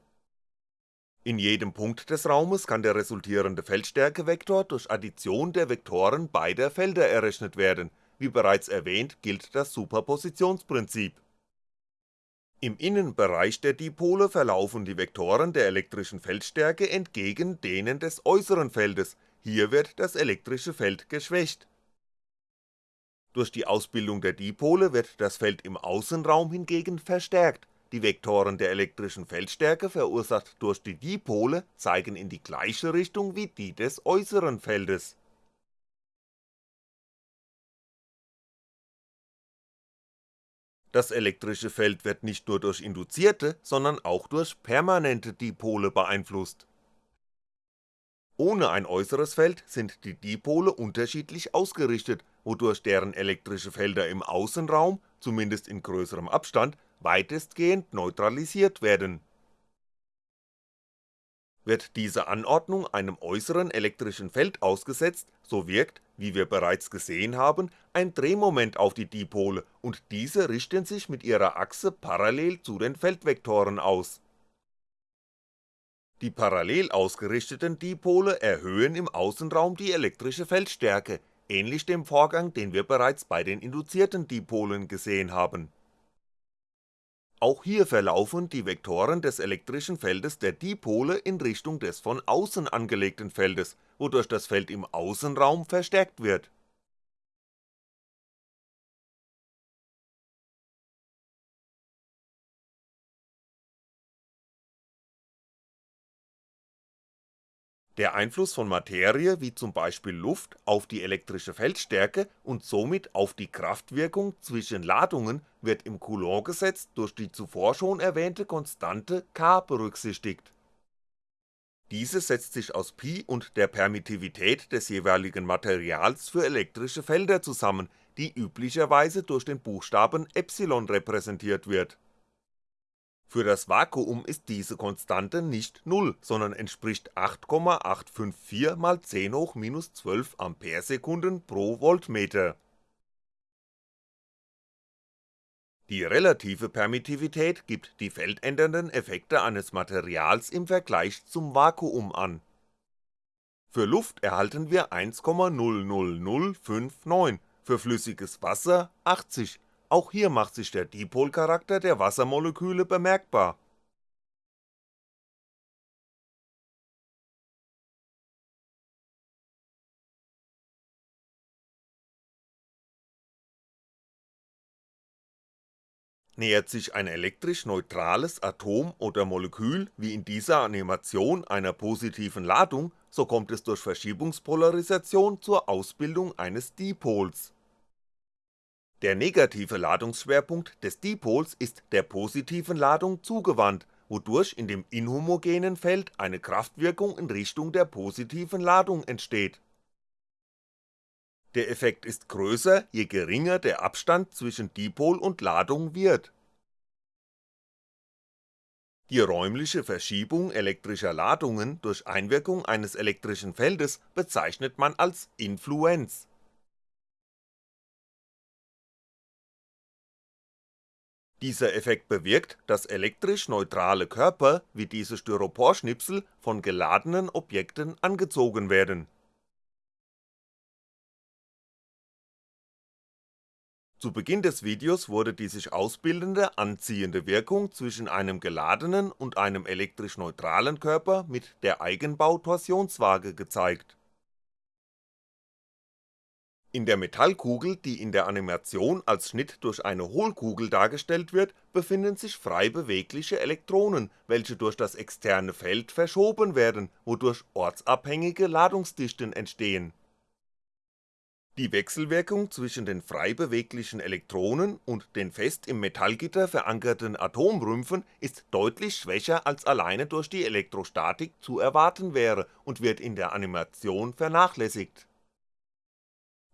In jedem Punkt des Raumes kann der resultierende Feldstärkevektor durch Addition der Vektoren beider Felder errechnet werden, wie bereits erwähnt gilt das Superpositionsprinzip. Im Innenbereich der Dipole verlaufen die Vektoren der elektrischen Feldstärke entgegen denen des äußeren Feldes, hier wird das elektrische Feld geschwächt durch die Ausbildung der Dipole wird das Feld im Außenraum hingegen verstärkt, die Vektoren der elektrischen Feldstärke verursacht durch die Dipole zeigen in die gleiche Richtung wie die des äußeren Feldes. Das elektrische Feld wird nicht nur durch induzierte, sondern auch durch permanente Dipole beeinflusst. Ohne ein äußeres Feld sind die Dipole unterschiedlich ausgerichtet wodurch deren elektrische Felder im Außenraum, zumindest in größerem Abstand, weitestgehend neutralisiert werden. Wird diese Anordnung einem äußeren elektrischen Feld ausgesetzt, so wirkt, wie wir bereits gesehen haben, ein Drehmoment auf die Dipole und diese richten sich mit ihrer Achse parallel zu den Feldvektoren aus. Die parallel ausgerichteten Dipole erhöhen im Außenraum die elektrische Feldstärke, ähnlich dem Vorgang, den wir bereits bei den induzierten Dipolen gesehen haben. Auch hier verlaufen die Vektoren des elektrischen Feldes der Dipole in Richtung des von außen angelegten Feldes, wodurch das Feld im Außenraum verstärkt wird Der Einfluss von Materie wie zum Beispiel Luft auf die elektrische Feldstärke und somit auf die Kraftwirkung zwischen Ladungen wird im Coulomb-Gesetz durch die zuvor schon erwähnte Konstante K berücksichtigt. Diese setzt sich aus Pi und der Permittivität des jeweiligen Materials für elektrische Felder zusammen, die üblicherweise durch den Buchstaben ε repräsentiert wird für das Vakuum ist diese Konstante nicht Null, sondern entspricht 8,854 mal 10 hoch minus 12 Amperesekunden pro Voltmeter. Die relative Permittivität gibt die feldändernden Effekte eines Materials im Vergleich zum Vakuum an. Für Luft erhalten wir 1,00059, für flüssiges Wasser 80 auch hier macht sich der Dipolcharakter der Wassermoleküle bemerkbar. Nähert sich ein elektrisch neutrales Atom oder Molekül wie in dieser Animation einer positiven Ladung, so kommt es durch Verschiebungspolarisation zur Ausbildung eines Dipols der negative Ladungsschwerpunkt des Dipols ist der positiven Ladung zugewandt, wodurch in dem inhomogenen Feld eine Kraftwirkung in Richtung der positiven Ladung entsteht. Der Effekt ist größer, je geringer der Abstand zwischen Dipol und Ladung wird. Die räumliche Verschiebung elektrischer Ladungen durch Einwirkung eines elektrischen Feldes bezeichnet man als Influenz Dieser Effekt bewirkt, dass elektrisch neutrale Körper wie diese Styroporschnipsel von geladenen Objekten angezogen werden. Zu Beginn des Videos wurde die sich ausbildende anziehende Wirkung zwischen einem geladenen und einem elektrisch neutralen Körper mit der Eigenbau-Torsionswaage gezeigt in der Metallkugel, die in der Animation als Schnitt durch eine Hohlkugel dargestellt wird, befinden sich frei bewegliche Elektronen, welche durch das externe Feld verschoben werden, wodurch ortsabhängige Ladungsdichten entstehen. Die Wechselwirkung zwischen den frei beweglichen Elektronen und den fest im Metallgitter verankerten Atomrümpfen ist deutlich schwächer als alleine durch die Elektrostatik zu erwarten wäre und wird in der Animation vernachlässigt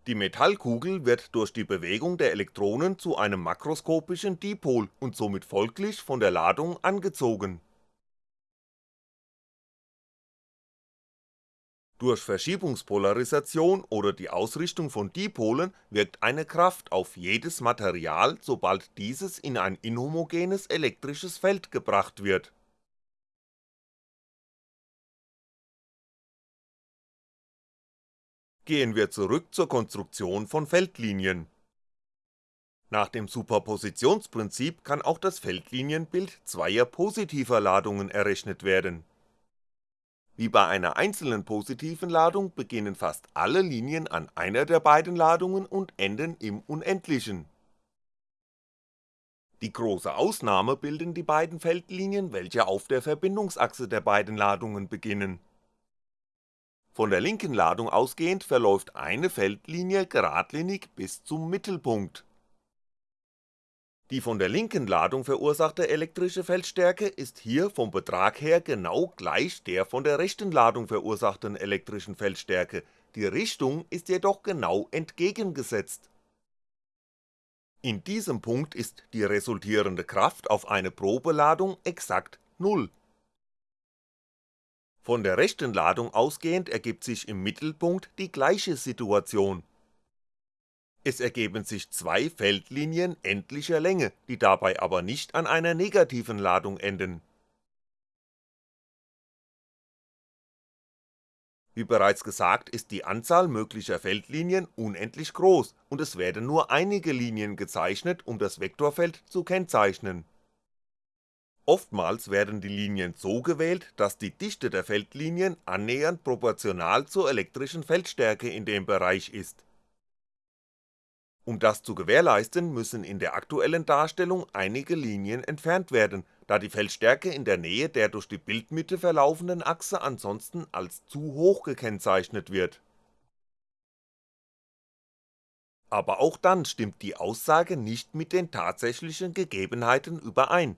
die Metallkugel wird durch die Bewegung der Elektronen zu einem makroskopischen Dipol und somit folglich von der Ladung angezogen. Durch Verschiebungspolarisation oder die Ausrichtung von Dipolen wirkt eine Kraft auf jedes Material, sobald dieses in ein inhomogenes elektrisches Feld gebracht wird Gehen wir zurück zur Konstruktion von Feldlinien. Nach dem Superpositionsprinzip kann auch das Feldlinienbild zweier positiver Ladungen errechnet werden. Wie bei einer einzelnen positiven Ladung beginnen fast alle Linien an einer der beiden Ladungen und enden im Unendlichen. Die große Ausnahme bilden die beiden Feldlinien, welche auf der Verbindungsachse der beiden Ladungen beginnen von der linken Ladung ausgehend verläuft eine Feldlinie geradlinig bis zum Mittelpunkt. Die von der linken Ladung verursachte elektrische Feldstärke ist hier vom Betrag her genau gleich der von der rechten Ladung verursachten elektrischen Feldstärke, die Richtung ist jedoch genau entgegengesetzt. In diesem Punkt ist die resultierende Kraft auf eine Probeladung exakt Null von der rechten Ladung ausgehend ergibt sich im Mittelpunkt die gleiche Situation. Es ergeben sich zwei Feldlinien endlicher Länge, die dabei aber nicht an einer negativen Ladung enden. Wie bereits gesagt ist die Anzahl möglicher Feldlinien unendlich groß und es werden nur einige Linien gezeichnet, um das Vektorfeld zu kennzeichnen Oftmals werden die Linien so gewählt, dass die Dichte der Feldlinien annähernd proportional zur elektrischen Feldstärke in dem Bereich ist. Um das zu gewährleisten, müssen in der aktuellen Darstellung einige Linien entfernt werden, da die Feldstärke in der Nähe der durch die Bildmitte verlaufenden Achse ansonsten als zu hoch gekennzeichnet wird. Aber auch dann stimmt die Aussage nicht mit den tatsächlichen Gegebenheiten überein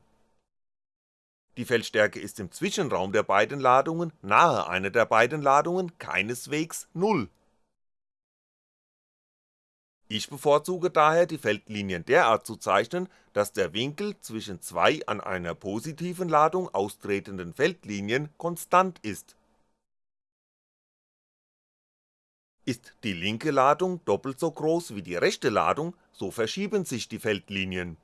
die Feldstärke ist im Zwischenraum der beiden Ladungen nahe einer der beiden Ladungen keineswegs Null. Ich bevorzuge daher die Feldlinien derart zu zeichnen, dass der Winkel zwischen zwei an einer positiven Ladung austretenden Feldlinien konstant ist. Ist die linke Ladung doppelt so groß wie die rechte Ladung, so verschieben sich die Feldlinien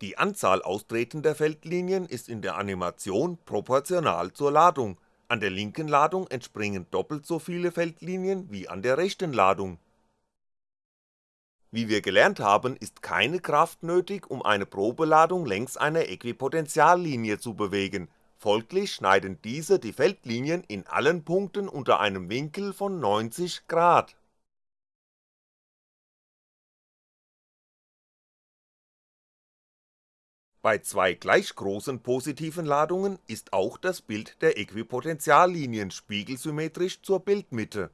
die Anzahl austretender Feldlinien ist in der Animation proportional zur Ladung, an der linken Ladung entspringen doppelt so viele Feldlinien wie an der rechten Ladung. Wie wir gelernt haben, ist keine Kraft nötig, um eine Probeladung längs einer Äquipotentiallinie zu bewegen, folglich schneiden diese die Feldlinien in allen Punkten unter einem Winkel von 90 Grad Bei zwei gleich großen positiven Ladungen ist auch das Bild der Äquipotentiallinien spiegelsymmetrisch zur Bildmitte.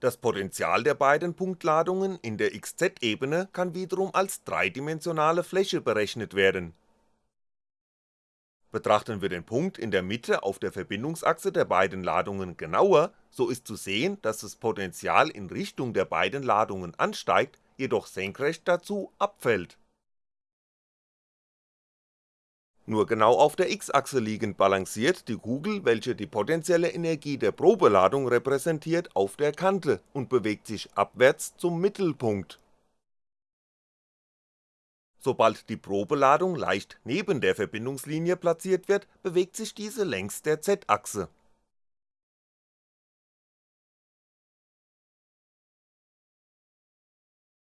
Das Potential der beiden Punktladungen in der xz-Ebene kann wiederum als dreidimensionale Fläche berechnet werden Betrachten wir den Punkt in der Mitte auf der Verbindungsachse der beiden Ladungen genauer, so ist zu sehen, dass das Potential in Richtung der beiden Ladungen ansteigt, jedoch senkrecht dazu abfällt. Nur genau auf der x-Achse liegend balanciert die Kugel, welche die potenzielle Energie der Probeladung repräsentiert, auf der Kante und bewegt sich abwärts zum Mittelpunkt Sobald die Probeladung leicht neben der Verbindungslinie platziert wird, bewegt sich diese längs der z-Achse.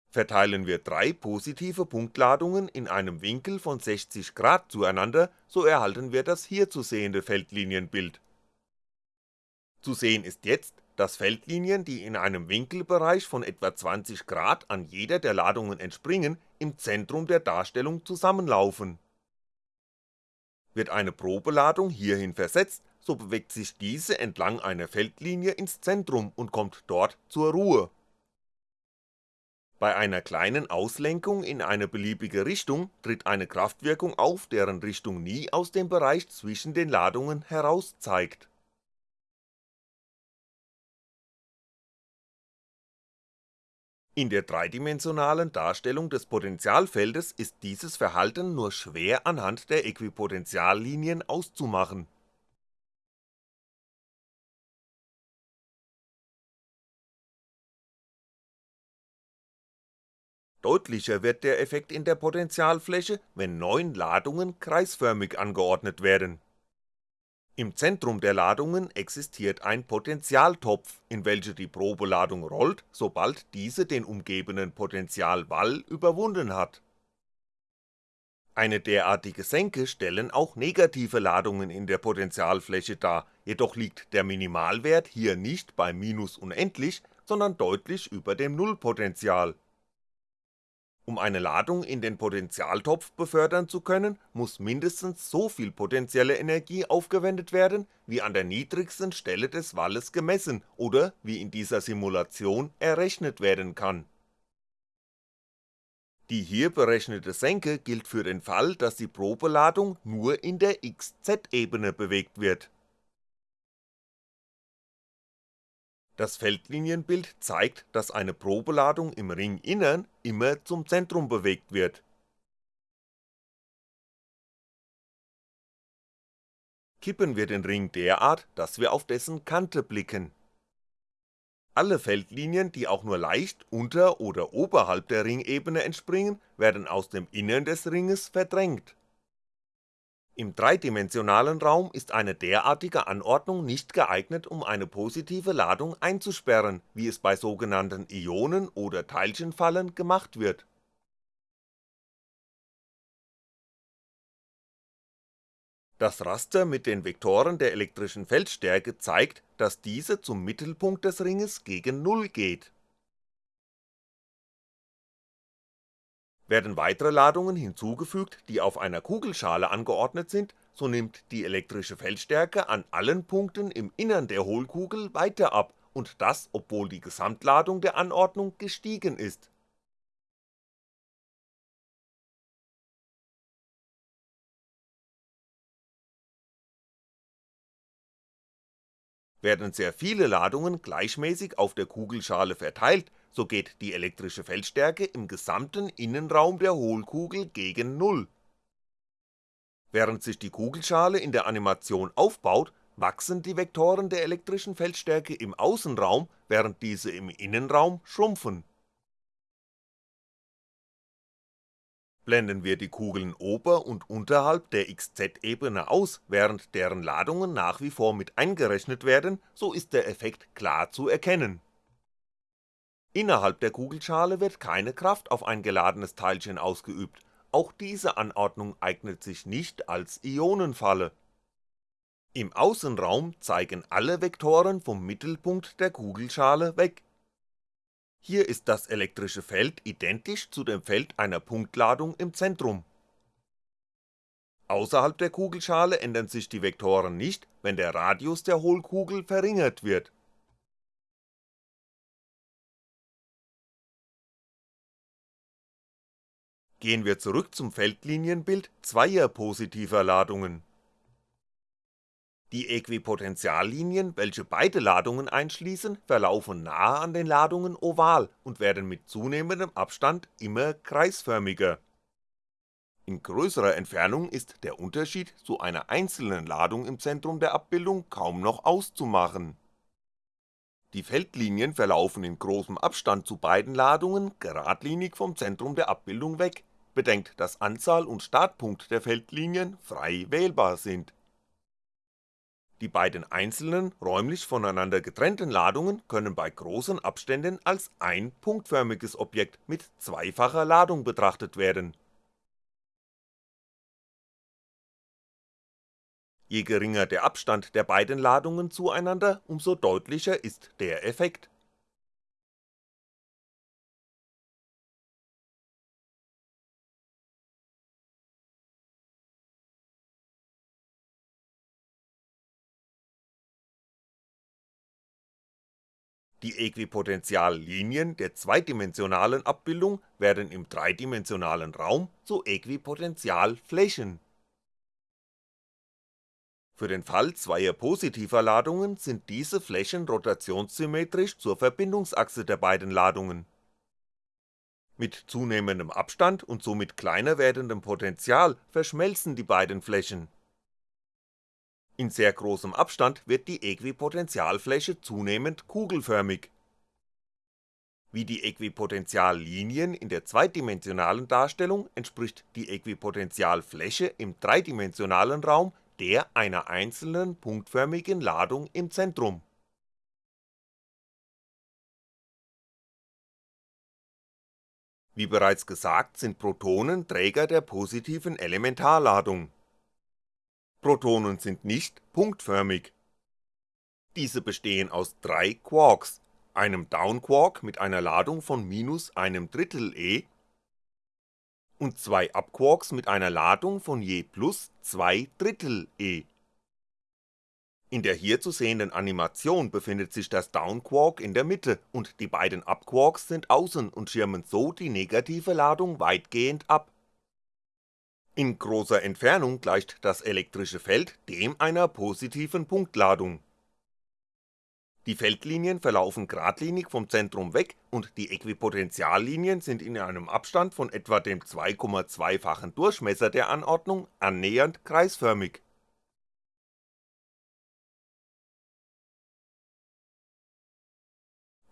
Verteilen wir drei positive Punktladungen in einem Winkel von 60 Grad zueinander, so erhalten wir das hier zu sehende Feldlinienbild. Zu sehen ist jetzt, dass Feldlinien, die in einem Winkelbereich von etwa 20 Grad an jeder der Ladungen entspringen, im Zentrum der Darstellung zusammenlaufen. Wird eine Probeladung hierhin versetzt, so bewegt sich diese entlang einer Feldlinie ins Zentrum und kommt dort zur Ruhe. Bei einer kleinen Auslenkung in eine beliebige Richtung tritt eine Kraftwirkung auf, deren Richtung nie aus dem Bereich zwischen den Ladungen heraus zeigt In der dreidimensionalen Darstellung des Potentialfeldes ist dieses Verhalten nur schwer anhand der Äquipotentiallinien auszumachen. Deutlicher wird der Effekt in der Potentialfläche, wenn neun Ladungen kreisförmig angeordnet werden im Zentrum der Ladungen existiert ein Potentialtopf, in welche die Probeladung rollt, sobald diese den umgebenden Potentialwall überwunden hat. Eine derartige Senke stellen auch negative Ladungen in der Potentialfläche dar, jedoch liegt der Minimalwert hier nicht bei minus unendlich, sondern deutlich über dem Nullpotential um eine Ladung in den Potentialtopf befördern zu können, muss mindestens so viel potenzielle Energie aufgewendet werden, wie an der niedrigsten Stelle des Walles gemessen oder wie in dieser Simulation errechnet werden kann. Die hier berechnete Senke gilt für den Fall, dass die Probeladung nur in der xz-Ebene bewegt wird Das Feldlinienbild zeigt, dass eine Probeladung im Ringinnern immer zum Zentrum bewegt wird. Kippen wir den Ring derart, dass wir auf dessen Kante blicken. Alle Feldlinien, die auch nur leicht unter oder oberhalb der Ringebene entspringen, werden aus dem Innern des Ringes verdrängt Im dreidimensionalen Raum ist eine derartige Anordnung nicht geeignet um eine positive Ladung einzusperren, wie es bei sogenannten Ionen oder Teilchenfallen gemacht wird Das Raster mit den Vektoren der elektrischen Feldstärke zeigt, dass diese zum Mittelpunkt des Ringes gegen Null geht. Werden weitere Ladungen hinzugefügt, die auf einer Kugelschale angeordnet sind, so nimmt die elektrische Feldstärke an allen Punkten im Innern der Hohlkugel weiter ab. Und das obwohl die Gesamtladung der Anordnung gestiegen ist Werden sehr viele Ladungen gleichmäßig auf der Kugelschale verteilt, so geht die elektrische Feldstärke im gesamten Innenraum der Hohlkugel gegen Null. Während sich die Kugelschale in der Animation aufbaut, wachsen die Vektoren der elektrischen Feldstärke im Außenraum, während diese im Innenraum schrumpfen Blenden wir die Kugeln ober und unterhalb der xz-Ebene aus, während deren Ladungen nach wie vor mit eingerechnet werden, so ist der Effekt klar zu erkennen. Innerhalb der Kugelschale wird keine Kraft auf ein geladenes Teilchen ausgeübt, auch diese Anordnung eignet sich nicht als Ionenfalle. Im Außenraum zeigen alle Vektoren vom Mittelpunkt der Kugelschale weg hier ist das elektrische Feld identisch zu dem Feld einer Punktladung im Zentrum. Außerhalb der Kugelschale ändern sich die Vektoren nicht, wenn der Radius der Hohlkugel verringert wird. Gehen wir zurück zum Feldlinienbild zweier positiver Ladungen die Äquipotentiallinien, welche beide Ladungen einschließen, verlaufen nahe an den Ladungen oval und werden mit zunehmendem Abstand immer kreisförmiger. In größerer Entfernung ist der Unterschied zu einer einzelnen Ladung im Zentrum der Abbildung kaum noch auszumachen. Die Feldlinien verlaufen in großem Abstand zu beiden Ladungen geradlinig vom Zentrum der Abbildung weg, bedenkt dass Anzahl und Startpunkt der Feldlinien frei wählbar sind die beiden einzelnen, räumlich voneinander getrennten Ladungen können bei großen Abständen als ein punktförmiges Objekt mit zweifacher Ladung betrachtet werden. Je geringer der Abstand der beiden Ladungen zueinander, umso deutlicher ist der Effekt Die Äquipotentiallinien der zweidimensionalen Abbildung werden im dreidimensionalen Raum zu Äquipotentialflächen. Für den Fall zweier positiver Ladungen sind diese Flächen rotationssymmetrisch zur Verbindungsachse der beiden Ladungen. Mit zunehmendem Abstand und somit kleiner werdendem Potential verschmelzen die beiden Flächen in sehr großem Abstand wird die Äquipotentialfläche zunehmend kugelförmig. Wie die Äquipotentiallinien in der zweidimensionalen Darstellung entspricht die Äquipotentialfläche im dreidimensionalen Raum der einer einzelnen punktförmigen Ladung im Zentrum. Wie bereits gesagt sind Protonen Träger der positiven Elementarladung Protonen sind nicht punktförmig. Diese bestehen aus drei Quarks, einem Downquark mit einer Ladung von minus einem Drittel e und zwei Upquarks mit einer Ladung von je plus zwei Drittel e. In der hier zu sehenden Animation befindet sich das Downquark in der Mitte und die beiden Upquarks sind außen und schirmen so die negative Ladung weitgehend ab in großer Entfernung gleicht das elektrische Feld dem einer positiven Punktladung. Die Feldlinien verlaufen geradlinig vom Zentrum weg und die Äquipotentiallinien sind in einem Abstand von etwa dem 2,2-fachen Durchmesser der Anordnung annähernd kreisförmig.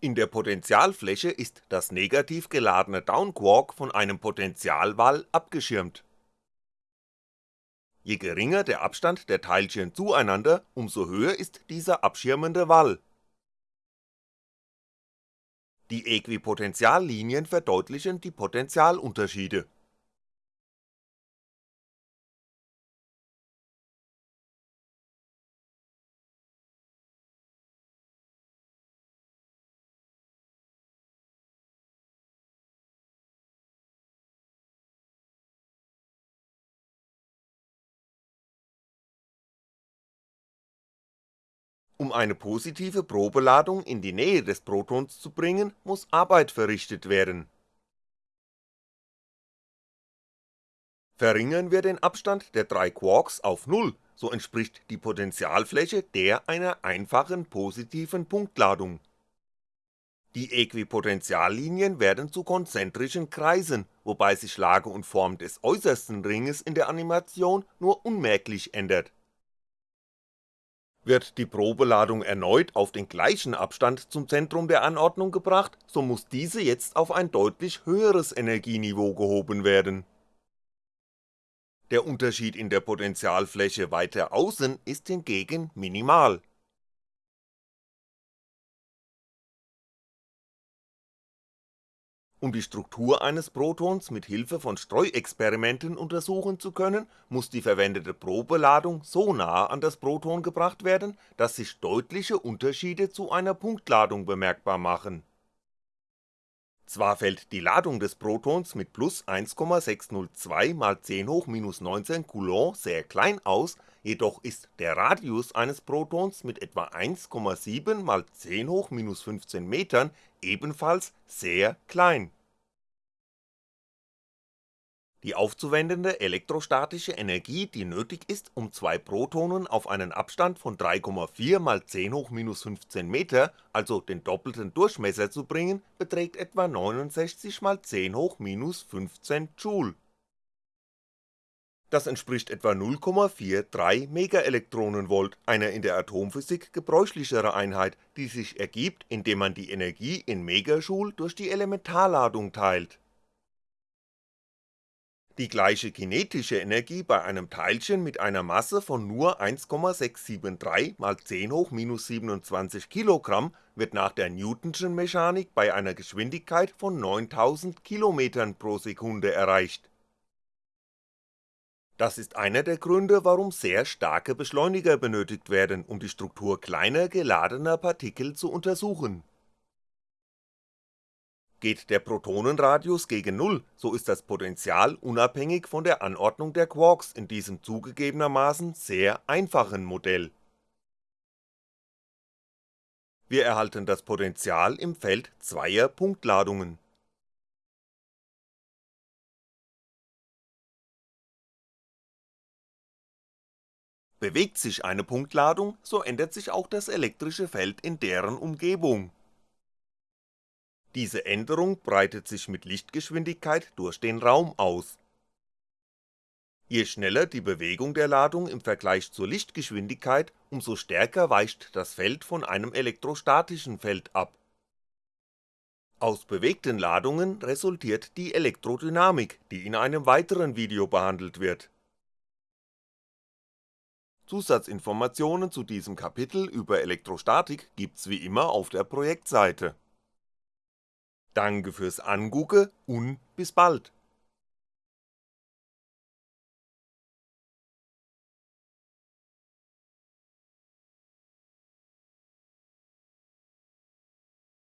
In der Potentialfläche ist das negativ geladene Downquark von einem Potentialwall abgeschirmt Je geringer der Abstand der Teilchen zueinander, umso höher ist dieser abschirmende Wall. Die Äquipotentiallinien verdeutlichen die Potentialunterschiede Um eine positive Probeladung in die Nähe des Protons zu bringen, muss Arbeit verrichtet werden. Verringern wir den Abstand der drei Quarks auf Null, so entspricht die Potentialfläche der einer einfachen positiven Punktladung. Die Äquipotentiallinien werden zu konzentrischen Kreisen, wobei sich Lage und Form des äußersten Ringes in der Animation nur unmerklich ändert wird die Probeladung erneut auf den gleichen Abstand zum Zentrum der Anordnung gebracht, so muss diese jetzt auf ein deutlich höheres Energieniveau gehoben werden. Der Unterschied in der Potentialfläche weiter außen ist hingegen minimal Um die Struktur eines Protons mit Hilfe von Streuexperimenten untersuchen zu können, muss die verwendete Probeladung so nah an das Proton gebracht werden, dass sich deutliche Unterschiede zu einer Punktladung bemerkbar machen. Zwar fällt die Ladung des Protons mit plus 1,602 mal 10 hoch minus 19 Coulomb sehr klein aus, jedoch ist der Radius eines Protons mit etwa 1,7 mal 10 hoch minus 15 Metern ebenfalls sehr klein. Die aufzuwendende elektrostatische Energie, die nötig ist, um zwei Protonen auf einen Abstand von 3,4 mal 10 hoch minus 15 Meter, also den doppelten Durchmesser zu bringen, beträgt etwa 69 mal 10 hoch minus 15 Joule. Das entspricht etwa 0,43 Megaelektronenvolt, einer in der Atomphysik gebräuchlichere Einheit, die sich ergibt, indem man die Energie in Megajoule durch die Elementarladung teilt die gleiche kinetische Energie bei einem Teilchen mit einer Masse von nur 1,673 mal 10 hoch minus 27 Kilogramm wird nach der Newtonschen Mechanik bei einer Geschwindigkeit von 9000 Kilometern pro Sekunde erreicht. Das ist einer der Gründe, warum sehr starke Beschleuniger benötigt werden, um die Struktur kleiner geladener Partikel zu untersuchen Geht der Protonenradius gegen Null, so ist das Potential unabhängig von der Anordnung der Quarks in diesem zugegebenermaßen sehr einfachen Modell. Wir erhalten das Potential im Feld zweier Punktladungen. Bewegt sich eine Punktladung, so ändert sich auch das elektrische Feld in deren Umgebung diese Änderung breitet sich mit Lichtgeschwindigkeit durch den Raum aus. Je schneller die Bewegung der Ladung im Vergleich zur Lichtgeschwindigkeit, umso stärker weicht das Feld von einem elektrostatischen Feld ab. Aus bewegten Ladungen resultiert die Elektrodynamik, die in einem weiteren Video behandelt wird. Zusatzinformationen zu diesem Kapitel über Elektrostatik gibt's wie immer auf der Projektseite. Danke fürs Angucke und bis bald